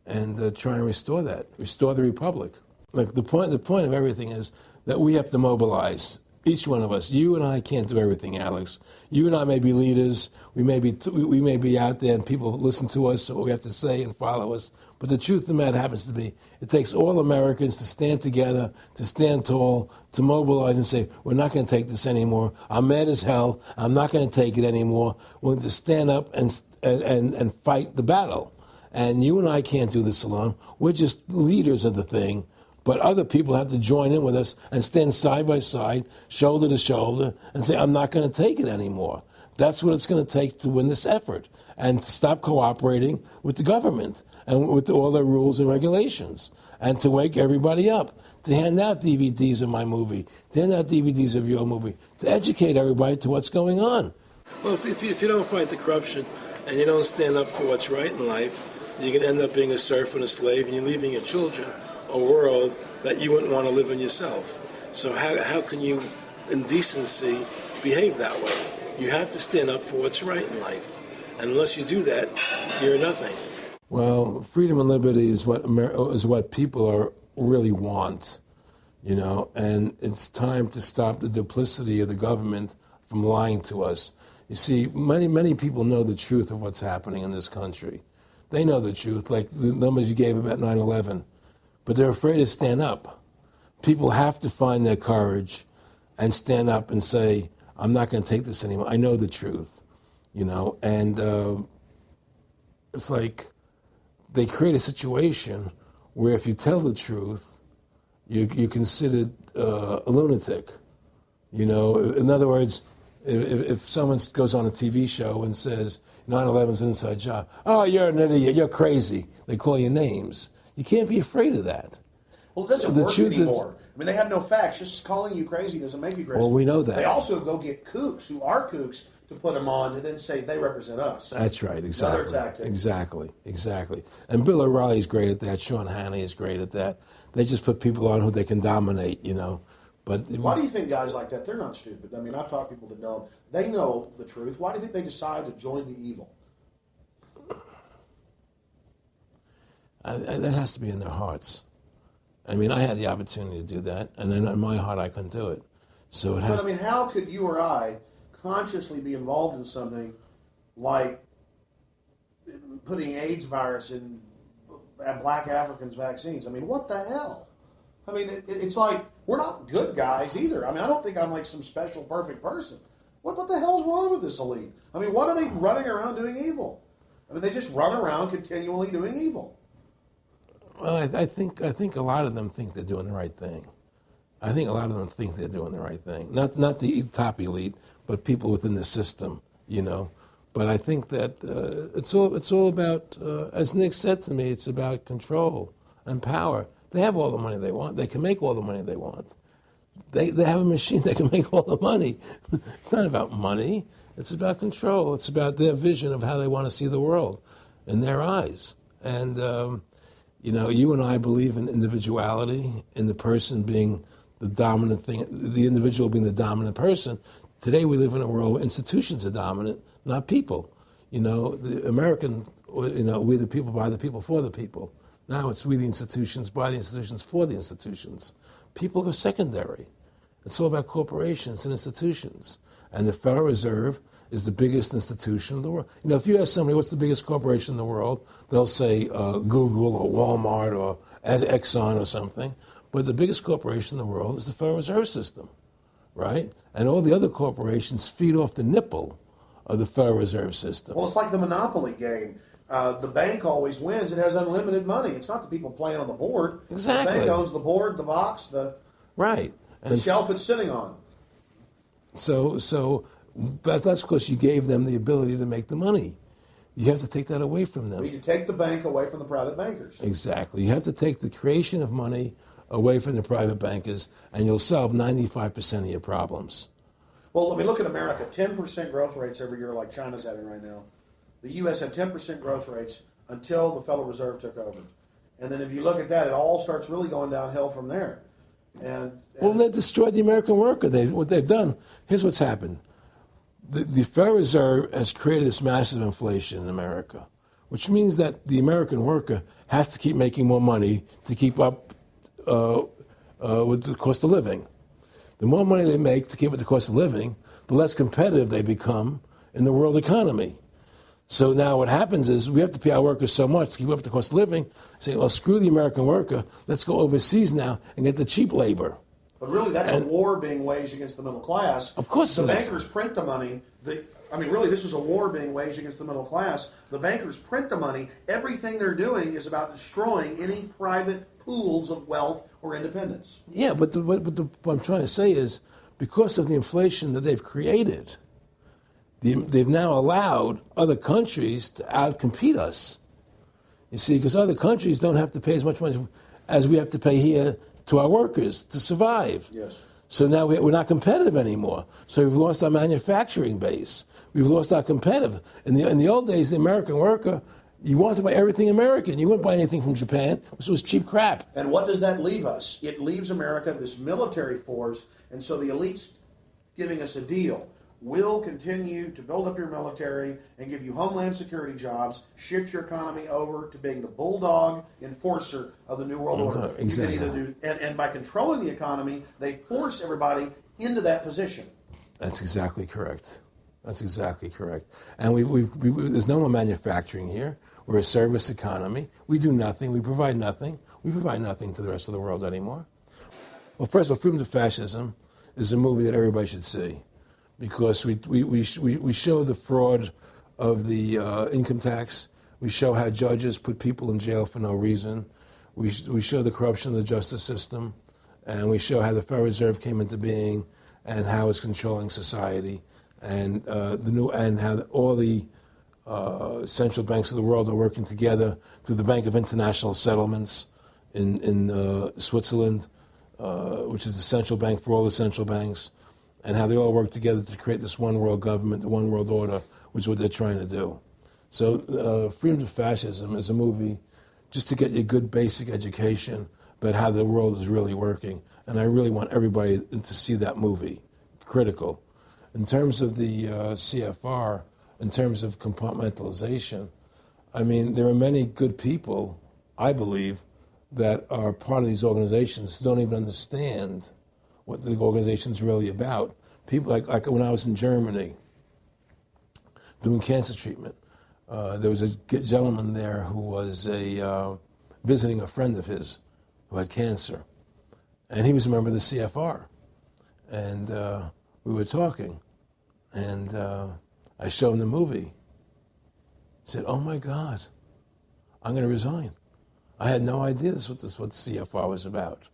and uh, try and restore that, restore the republic. Like the point, the point of everything is that we have to mobilize each one of us. You and I can't do everything, Alex. You and I may be leaders. We may be we may be out there, and people listen to us, what we have to say, and follow us. But the truth of the matter happens to be, it takes all Americans to stand together, to stand tall, to mobilize and say, "We're not going to take this anymore. I'm mad as hell. I'm not going to take it anymore. We're going to stand up and and and fight the battle." And you and I can't do this alone. We're just leaders of the thing. But other people have to join in with us and stand side by side, shoulder to shoulder, and say, I'm not going to take it anymore. That's what it's going to take to win this effort and stop cooperating with the government and with all their rules and regulations and to wake everybody up, to hand out DVDs of my movie, to hand out DVDs of your movie, to educate everybody to what's going on. Well, if, if, you, if you don't fight the corruption and you don't stand up for what's right in life, you can end up being a serf and a slave and you're leaving your children a world that you wouldn't want to live in yourself. So how, how can you, in decency, behave that way? You have to stand up for what's right in life. And unless you do that, you're nothing. Well, freedom and liberty is what Amer- is what people are really want, you know, and it's time to stop the duplicity of the government from lying to us. You see, many many people know the truth of what's happening in this country. They know the truth, like the numbers you gave about 9/11 but they're afraid to stand up. People have to find their courage and stand up and say, I'm not going to take this anymore. I know the truth, you know, and uh, it's like they create a situation where if you tell the truth, you, you're considered uh, a lunatic. You know, in other words, if, if someone goes on a TV show and says 9/11 is an inside job, oh, you're an idiot, you're crazy. They call you names. You can't be afraid of that. Well, it doesn't The work truth anymore. I mean, they have no facts. Just calling you crazy doesn't make you crazy. Well, we know that. They also go get kooks who are kooks to put them on and then say they represent us. That's right, exactly. tactic. Exactly, exactly. And Bill O'Reilly's great at that. Sean Hannity is great at that. They just put people on who they can dominate, you know. But Why do you think guys like that? They're not stupid. I mean, I've talked to people that know. They know the truth. Why do you think they decide to join the evil? I, I, that has to be in their hearts. I mean, I had the opportunity to do that, and then in my heart, I couldn't do it. So it has. But I mean, how could you or I consciously be involved in something like putting AIDS virus in black Africans' vaccines? I mean, what the hell? I mean, it, it's like we're not good guys either. I mean, I don't think I'm like some special perfect person. What, what the hell's wrong with this elite? I mean, what are they running around doing evil? I mean, they just run around continually doing evil. Well, I, I think I think a lot of them think they're doing the right thing. I think a lot of them think they're doing the right thing. Not not the top elite, but people within the system, you know. But I think that uh, it's all it's all about, uh, as Nick said to me, it's about control and power. They have all the money they want. They can make all the money they want. They they have a machine that can make all the money. it's not about money. It's about control. It's about their vision of how they want to see the world in their eyes. And um, you know, you and I believe in individuality, in the person being the dominant thing, the individual being the dominant person. Today we live in a world where institutions are dominant, not people. You know, the American, you know, we the people by the people for the people. Now it's we the institutions by the institutions for the institutions. People are secondary. It's all about corporations and institutions. And the Federal Reserve is the biggest institution in the world. You know, if you ask somebody what's the biggest corporation in the world, they'll say uh, Google or Walmart or Exxon or something. But the biggest corporation in the world is the Federal Reserve System, right? And all the other corporations feed off the nipple of the Federal Reserve System. Well, it's like the Monopoly game. Uh, the bank always wins. It has unlimited money. It's not the people playing on the board. Exactly. The bank owns the board, the box, the, Right. the And shelf it's sitting on. So, so but that's because you gave them the ability to make the money. You have to take that away from We them. need to take the bank away from the private bankers. Exactly. You have to take the creation of money away from the private bankers, and you'll solve 95% of your problems. Well, let me look at America. 10% growth rates every year, like China's having right now. The U.S. had 10% growth rates until the Federal Reserve took over. And then if you look at that, it all starts really going downhill from there. And, Well, they destroyed the American worker. They, what they've done, here's what's happened. The, the Federal Reserve has created this massive inflation in America, which means that the American worker has to keep making more money to keep up uh, uh, with the cost of living. The more money they make to keep with the cost of living, the less competitive they become in the world economy. So now what happens is we have to pay our workers so much to keep up with the cost of living. Say, well, screw the American worker. Let's go overseas now and get the cheap labor. But really, that's a oh. war being waged against the middle class. Of course the it is. bankers print the money. The, I mean, really, this is a war being waged against the middle class. The bankers print the money. Everything they're doing is about destroying any private pools of wealth or independence. Yeah, but, the, but the, what I'm trying to say is because of the inflation that they've created, the, they've now allowed other countries to outcompete us. You see, because other countries don't have to pay as much money as we have to pay here to our workers to survive. Yes. So now we- we're not competitive anymore. So we've lost our manufacturing base. We've lost our competitive. In the, in the old days, the American worker, you wanted to buy everything American. You wouldn't buy anything from Japan, which was cheap crap. And what does that leave us? It leaves America this military force, and so the elites giving us a deal. We'll continue to build up your military and give you homeland security jobs, shift your economy over to being the bulldog enforcer of the New World Order. Exactly. You can either do, and, and by controlling the economy, they force everybody into that position. That's exactly correct. That's exactly correct. And we, we, we, there's no more manufacturing here. We're a service economy. We do nothing. We provide nothing. We provide nothing to the rest of the world anymore. Well, first of all, Freedom to Fascism is a movie that everybody should see because we, we, we, we show the fraud of the uh, income tax. We show how judges put people in jail for no reason. We, we show the corruption of the justice system, and we show how the Federal Reserve came into being and how it's controlling society, and uh, the new and how all the uh, central banks of the world are working together through the Bank of International Settlements in in uh, Switzerland, uh, which is the central bank for all the central banks, and how they all work together to create this one world government, the one world order, which is what they're trying to do. So, uh, Freedom to Fascism is a movie just to get you a good basic education about how the world is really working. And I really want everybody to see that movie. Critical. In terms of the uh, CFR, in terms of compartmentalization, I mean, there are many good people, I believe, that are part of these organizations who don't even understand what the organization's really about. People like, like when I was in Germany doing cancer treatment, uh, there was a gentleman there who was a uh, visiting a friend of his who had cancer, and he was a member of the CFR, and uh, we were talking, and uh, I showed him the movie. He said, "Oh my God, I'm going to resign." I had no idea this was what CFR was about.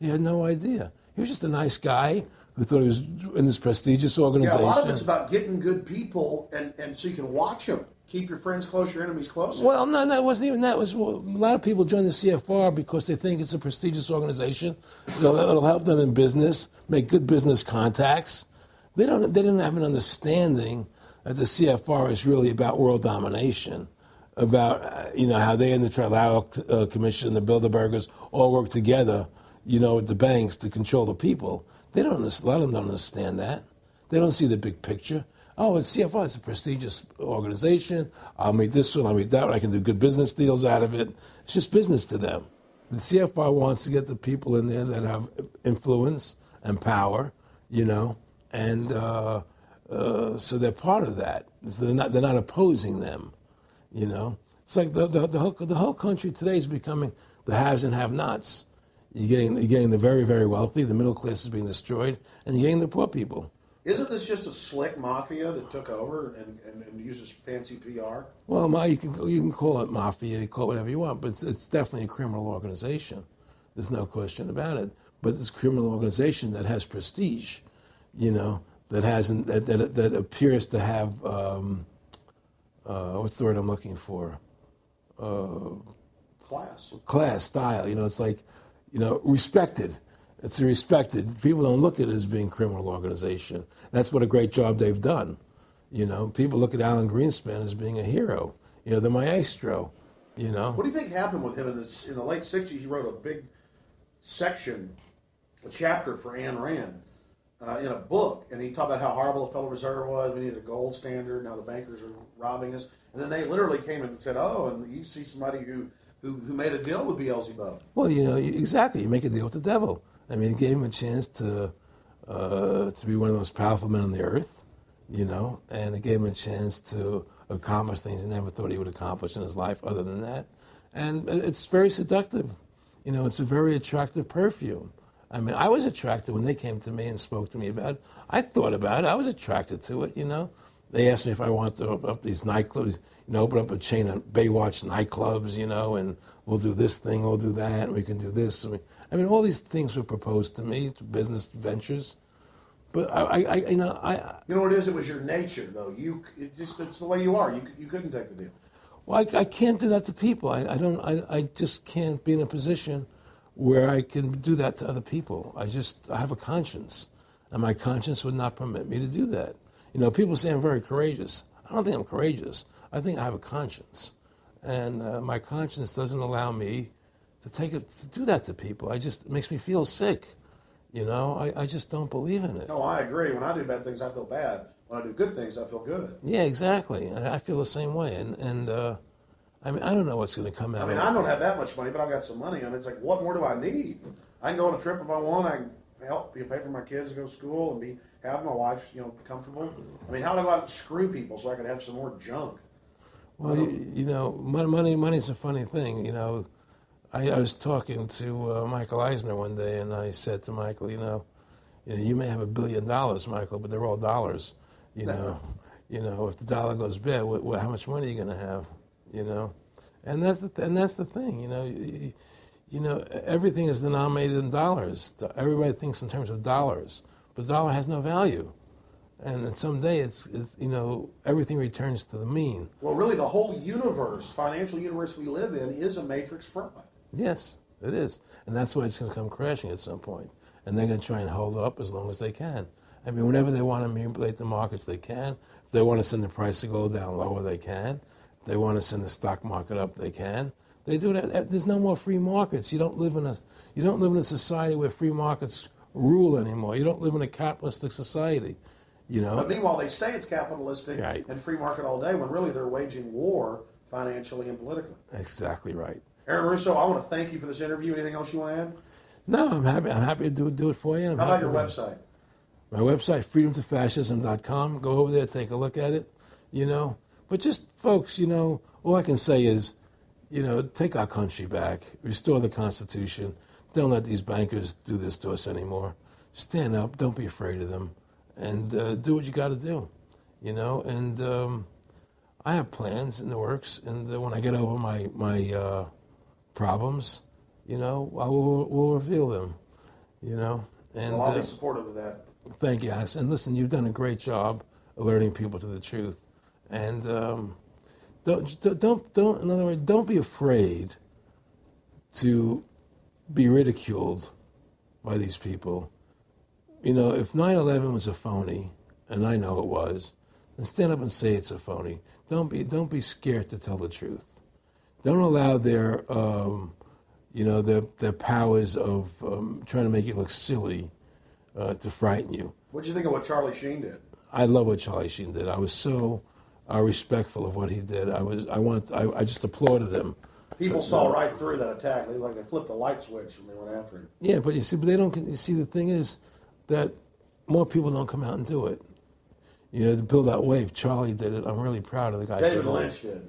He had no idea. He was just a nice guy who thought he was in this prestigious organization. Yeah, a lot of it's about getting good people, and, and so you can watch them. Keep your friends close, your enemies close. Well, no, no, it wasn't even that. It was a lot of people join the CFR because they think it's a prestigious organization. It'll, it'll help them in business, make good business contacts. They don't. They didn't have an understanding that the CFR is really about world domination, about uh, you know how they and the Trilateral uh, Commission, the Bilderbergers, all work together, you know, the banks to control the people. They don't. A lot of them don't understand that. They don't see the big picture. Oh, it's CFR. It's a prestigious organization. I'll meet this one. I'll meet that one. I can do good business deals out of it. It's just business to them. The CFR wants to get the people in there that have influence and power, you know, and uh, uh, so they're part of that. So they're not they're not opposing them, you know. It's like the the, the whole the whole country today is becoming the haves and have-nots. You're getting you're getting the very very wealthy. The middle class is being destroyed, and you're getting the poor people. Isn't this just a slick mafia that took over and, and, and uses fancy PR? Well, ma, you can you can call it mafia, you call it whatever you want, but it's, it's definitely a criminal organization. There's no question about it. But it's a criminal organization that has prestige, you know, that hasn't that that, that appears to have um, uh, what's the word I'm looking for? Uh, Class. class, style. You know, it's like, you know, respected. It's respected. People don't look at it as being criminal organization. That's what a great job they've done. You know, people look at Alan Greenspan as being a hero. You know, the maestro. You know. What do you think happened with him in, this, in the late 60s? He wrote a big section, a chapter for Ayn Rand uh, in a book, and he talked about how horrible the Federal Reserve was. We needed a gold standard. Now the bankers are robbing us. And then they literally came and said, "Oh, and you see somebody who who, who made a deal with Beelzebub." Well, you know, exactly. You make a deal with the devil. I mean, it gave him a chance to uh, to be one of the most powerful men on the earth, you know, and it gave him a chance to accomplish things he never thought he would accomplish in his life. Other than that, and it's very seductive. You know, it's a very attractive perfume. I mean, I was attracted when they came to me and spoke to me about it. I thought about it. I was attracted to it, you know. They asked me if I wanted to open up these nightclubs, you know, open up a chain of Baywatch nightclubs, you know, and we'll do this thing, we'll do that, and we can do this. I mean, all these things were proposed to me, business ventures. But I, I, I you know, I. You know what it is? It was your nature, though. You, it just it's the way you are. You, you couldn't take the deal. Well, I, I can't do that to people. I, I don't. I, I just can't be in a position where I can do that to other people. I just I have a conscience, and my conscience would not permit me to do that. You know, people say I'm very courageous. I don't think I'm courageous. I think I have a conscience, and uh, my conscience doesn't allow me to take it to do that to people. I just it makes me feel sick. You know, I, I just don't believe in it. No, I agree. When I do bad things, I feel bad. When I do good things, I feel good. Yeah, exactly. I, I feel the same way, and and uh, I mean, I don't know what's going to come out. I mean, I don't have that much money, but I've got some money, and it's like, what more do I need? I can go on a trip if I want. I can help you know, pay for my kids to go to school and be have my wife, you know, comfortable. I mean, how do I go out and screw people so I can have some more junk? Well, you, you know, money money's a funny thing. You know, I, I was talking to uh, Michael Eisner one day, and I said to Michael, you know, you know, you may have a billion dollars, Michael, but they're all dollars. You know, you know, if the dollar goes bad, what, what, how much money are you going to have? You know, and that's the th- and that's the thing. You know, you, you know everything is denominated in dollars. Everybody thinks in terms of dollars, but the dollar has no value. And someday it's, it's you know everything returns to the mean. Well, really, the whole universe, financial universe we live in, is a matrix fraud. Yes, it is, and that's why it's going to come crashing at some point. And they're going to try and hold it up as long as they can. I mean, whenever they want to manipulate the markets, they can. If they want to send the price to go down lower, they can. If they want to send the stock market up, they can. They do that. There's no more free markets. You don't live in a you don't live in a society where free markets rule anymore. You don't live in a capitalistic society. You know. But meanwhile, they say it's capitalistic Right. and free market all day, when really they're waging war financially and politically. Exactly right. Aaron Russo, I want to thank you for this interview. Anything else you want to add? No, I'm happy. I'm happy to do do it for you. I'm How about your website? My website, freedomtofascism.com. Go over there, take a look at it, you know. But just, folks, you know, all I can say is, you know, take our country back, restore the Constitution. Don't let these bankers do this to us anymore. Stand up, don't be afraid of them, and uh, do what you got to do, you know. And um, I have plans in the works, and uh, when I get over my, my uh, problems, you know, I will will reveal them, you know. And Well, I'll uh, be supportive of that. Thank you, Alex. And listen, you've done a great job alerting people to the truth. And um, don't, don't, don't, in other words, don't be afraid to be ridiculed by these people. You know, if 9 11 was a phony, and I know it was, then stand up and say it's a phony. Don't be, don't be scared to tell the truth. Don't allow their, um, you know, their, their powers of um, trying to make you look silly uh, to frighten you. What'd you think of what Charlie Sheen did? I love what Charlie Sheen did. I was so uh, respectful of what he did. I was, I want, I, I just applauded him. People saw right through that attack. They like they flipped a light switch when they went after him. Yeah, but you see, but they don't. You see, the thing is that more people don't come out and do it. You know, to build that wave. Charlie did it. I'm really proud of the guy. David Lynch did.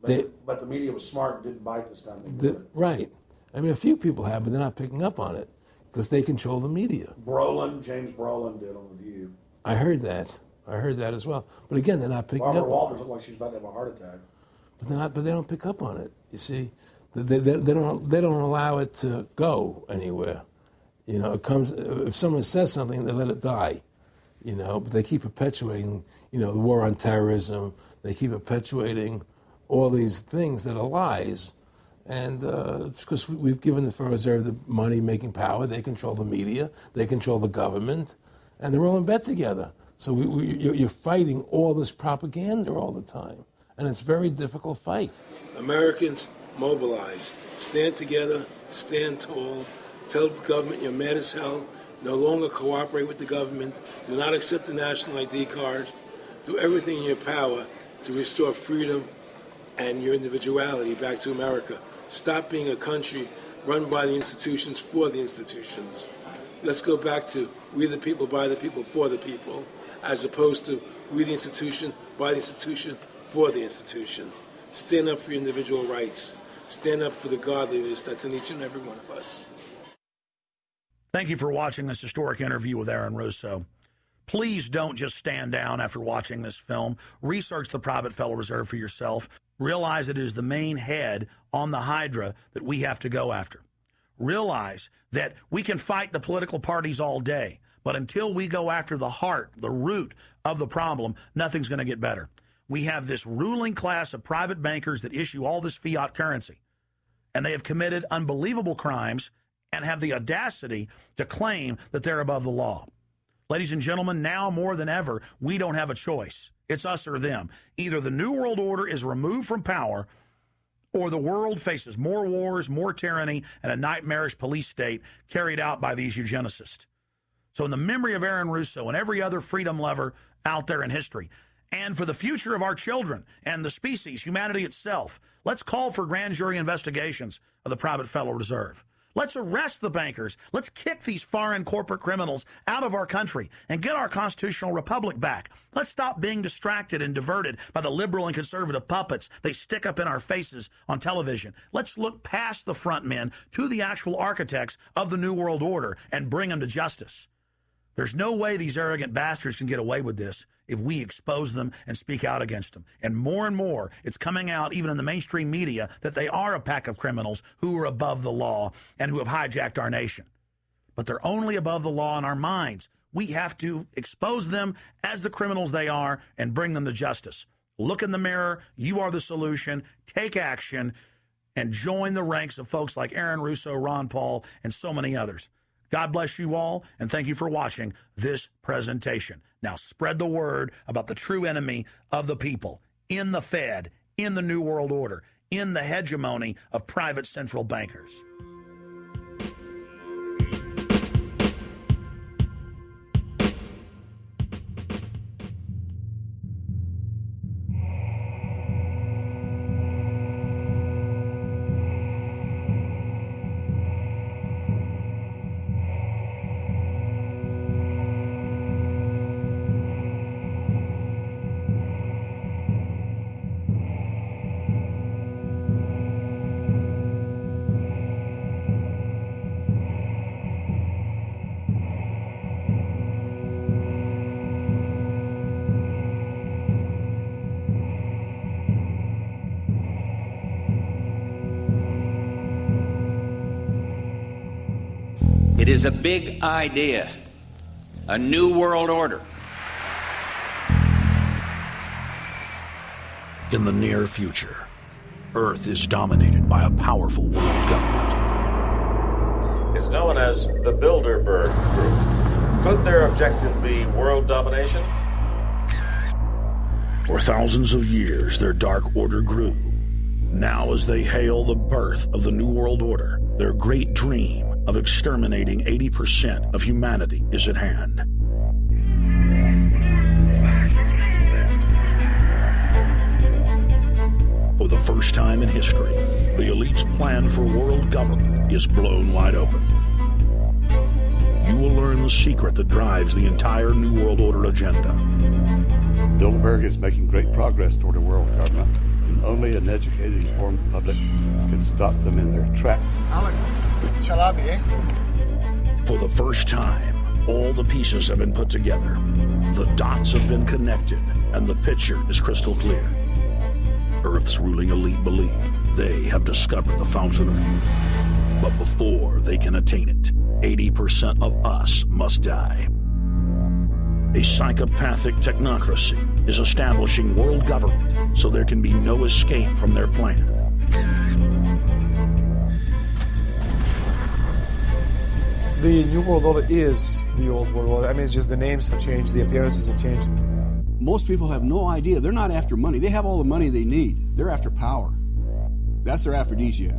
But, They- but the media was smart and didn't bite this time. The- right. I mean, a few people have, but they're not picking up on it because they control the media. Brolin, James Brolin did on The View. I heard that. I heard that as well. But again, they're not picking Barbara up. Walters looked like she was about to have a heart attack. but they're not. But they don't pick up on it. You see, they, they, they don't. They don't allow it to go anywhere. You know, it comes if someone says something, they let it die. You know, but they keep perpetuating. You know, the war on terrorism. They keep perpetuating all these things that are lies. And uh, because we- we've given the Federal Reserve the money making power, they control the media, they control the government, and they're all in bed together. So we, we, you're you're fighting all this propaganda all the time. And it's a very difficult fight. Americans, mobilize. Stand together, stand tall. Tell the government you're mad as hell. No longer cooperate with the government. Do not accept the national ID card. Do everything in your power to restore freedom and your individuality back to America. Stop being a country run by the institutions for the institutions. Let's go back to we the people, by the people, for the people, as opposed to we the institution, by the institution, for the institution. Stand up for your individual rights. Stand up for the godliness that's in each and every one of us. Thank you for watching this historic interview with Aaron Russo. Please don't just stand down after watching this film. Research the private Federal Reserve for yourself. Realize it is the main head on the Hydra that we have to go after. Realize that we can fight the political parties all day, but until we go after the heart, the root of the problem, nothing's going to get better. We have this ruling class of private bankers that issue all this fiat currency and they have committed unbelievable crimes and have the audacity to claim that they're above the law. Ladies and gentlemen, now more than ever, we don't have a choice. It's us or them. Either the New World Order is removed from power, or the world faces more wars, more tyranny, and a nightmarish police state carried out by these eugenicists. So, in the memory of Aaron Russo and every other freedom lover out there in history, and for the future of our children and the species, humanity itself, let's call for grand jury investigations of the private Federal Reserve. Let's arrest the bankers. Let's kick these foreign corporate criminals out of our country and get our constitutional republic back. Let's stop being distracted and diverted by the liberal and conservative puppets they stick up in our faces on television. Let's look past the front men to the actual architects of the New World Order and bring them to justice. There's no way these arrogant bastards can get away with this if we expose them and speak out against them. And more and more, it's coming out, even in the mainstream media, that they are a pack of criminals who are above the law and who have hijacked our nation. But they're only above the law in our minds. We have to expose them as the criminals they are and bring them to justice. Look in the mirror. You are the solution. Take action and join the ranks of folks like Aaron Russo, Ron Paul, and so many others. God bless you all, and thank you for watching this presentation. Now, spread the word about the true enemy of the people in the Fed, in the New World Order, in the hegemony of private central bankers. Is a big idea, a new world order. In the near future, Earth is dominated by a powerful world government. It's known as the Bilderberg Group. Could their objective be world domination? For thousands of years, their dark order grew. Now, as they hail the birth of the New World Order, their great dream of exterminating 80% of humanity is at hand. For the first time in history, the elite's plan for world government is blown wide open. You will learn the secret that drives the entire New World Order agenda. Bilderberg is making great progress toward a world government, and only an educated, informed public can stop them in their tracks. Alex, it's Chalabi, eh? For the first time, all the pieces have been put together. The dots have been connected, and the picture is crystal clear. Earth's ruling elite believe they have discovered the fountain of youth. But before they can attain it, 80% of us must die. A psychopathic technocracy is establishing world government so there can be no escape from their plan. The New World Order is the Old World Order. I mean, it's just the names have changed, the appearances have changed. Most people have no idea. They're not after money. They have all the money they need. They're after power. That's their aphrodisiac.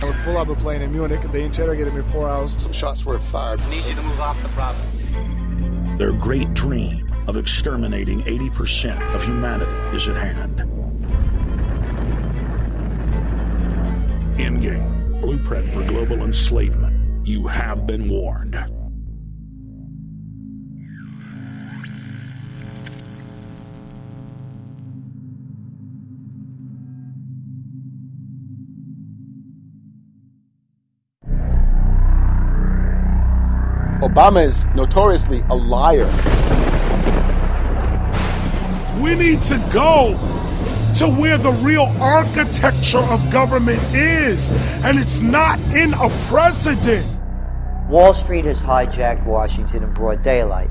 I was pulled out of the plane in Munich. They interrogated me for four hours. Some shots were fired. I need you to move off the property. Their great dream of exterminating 80% of humanity is at hand. Endgame. Blueprint for global enslavement. You have been warned. Obama is notoriously a liar. We need to go to where the real architecture of government is, and it's not in a president. Wall Street has hijacked Washington in broad daylight.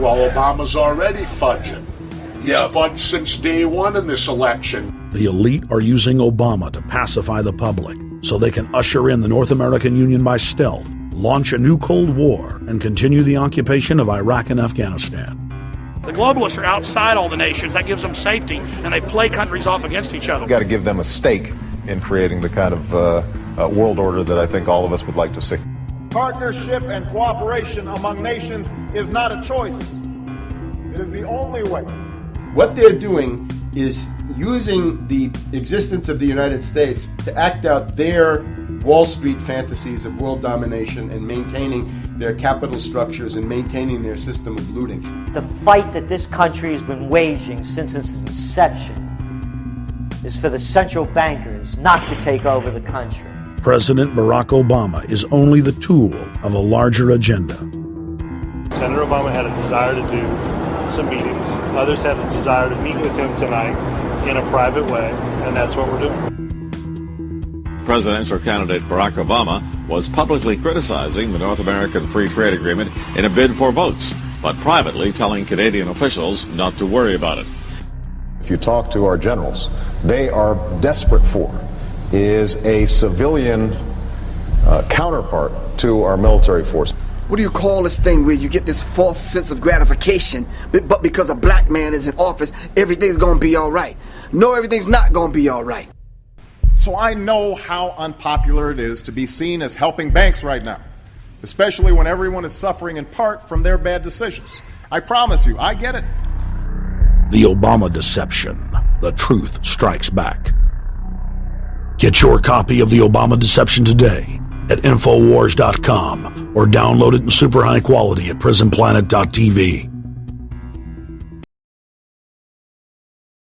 Well, Obama's already fudging. He's fudged since day one in this election. The elite are using Obama to pacify the public so they can usher in the North American Union by stealth, launch a new Cold War, and continue the occupation of Iraq and Afghanistan. The globalists are outside all the nations. That gives them safety, and they play countries off against each other. We've got to give them a stake in creating the kind of uh, uh, world order that I think all of us would like to see. Partnership and cooperation among nations is not a choice. It is the only way. What they're doing is using the existence of the United States to act out their Wall Street fantasies of world domination and maintaining their capital structures and maintaining their system of looting. The fight that this country has been waging since its inception is for the central bankers not to take over the country. President Barack Obama is only the tool of a larger agenda. Senator Obama had a desire to do some meetings. Others had a desire to meet with him tonight in a private way, and that's what we're doing. Presidential candidate Barack Obama was publicly criticizing the North American Free Trade Agreement in a bid for votes, but privately telling Canadian officials not to worry about it. If you talk to our generals, they are desperate for is a civilian uh, counterpart to our military force. What do you call this thing where you get this false sense of gratification, but, but because a black man is in office, everything's gonna be all right? No, everything's not gonna be all right. So I know how unpopular it is to be seen as helping banks right now, especially when everyone is suffering in part from their bad decisions. I promise you, I get it. The Obama Deception. The Truth Strikes Back. Get your copy of The Obama Deception today at Infowars.com or download it in super high quality at PrisonPlanet.tv.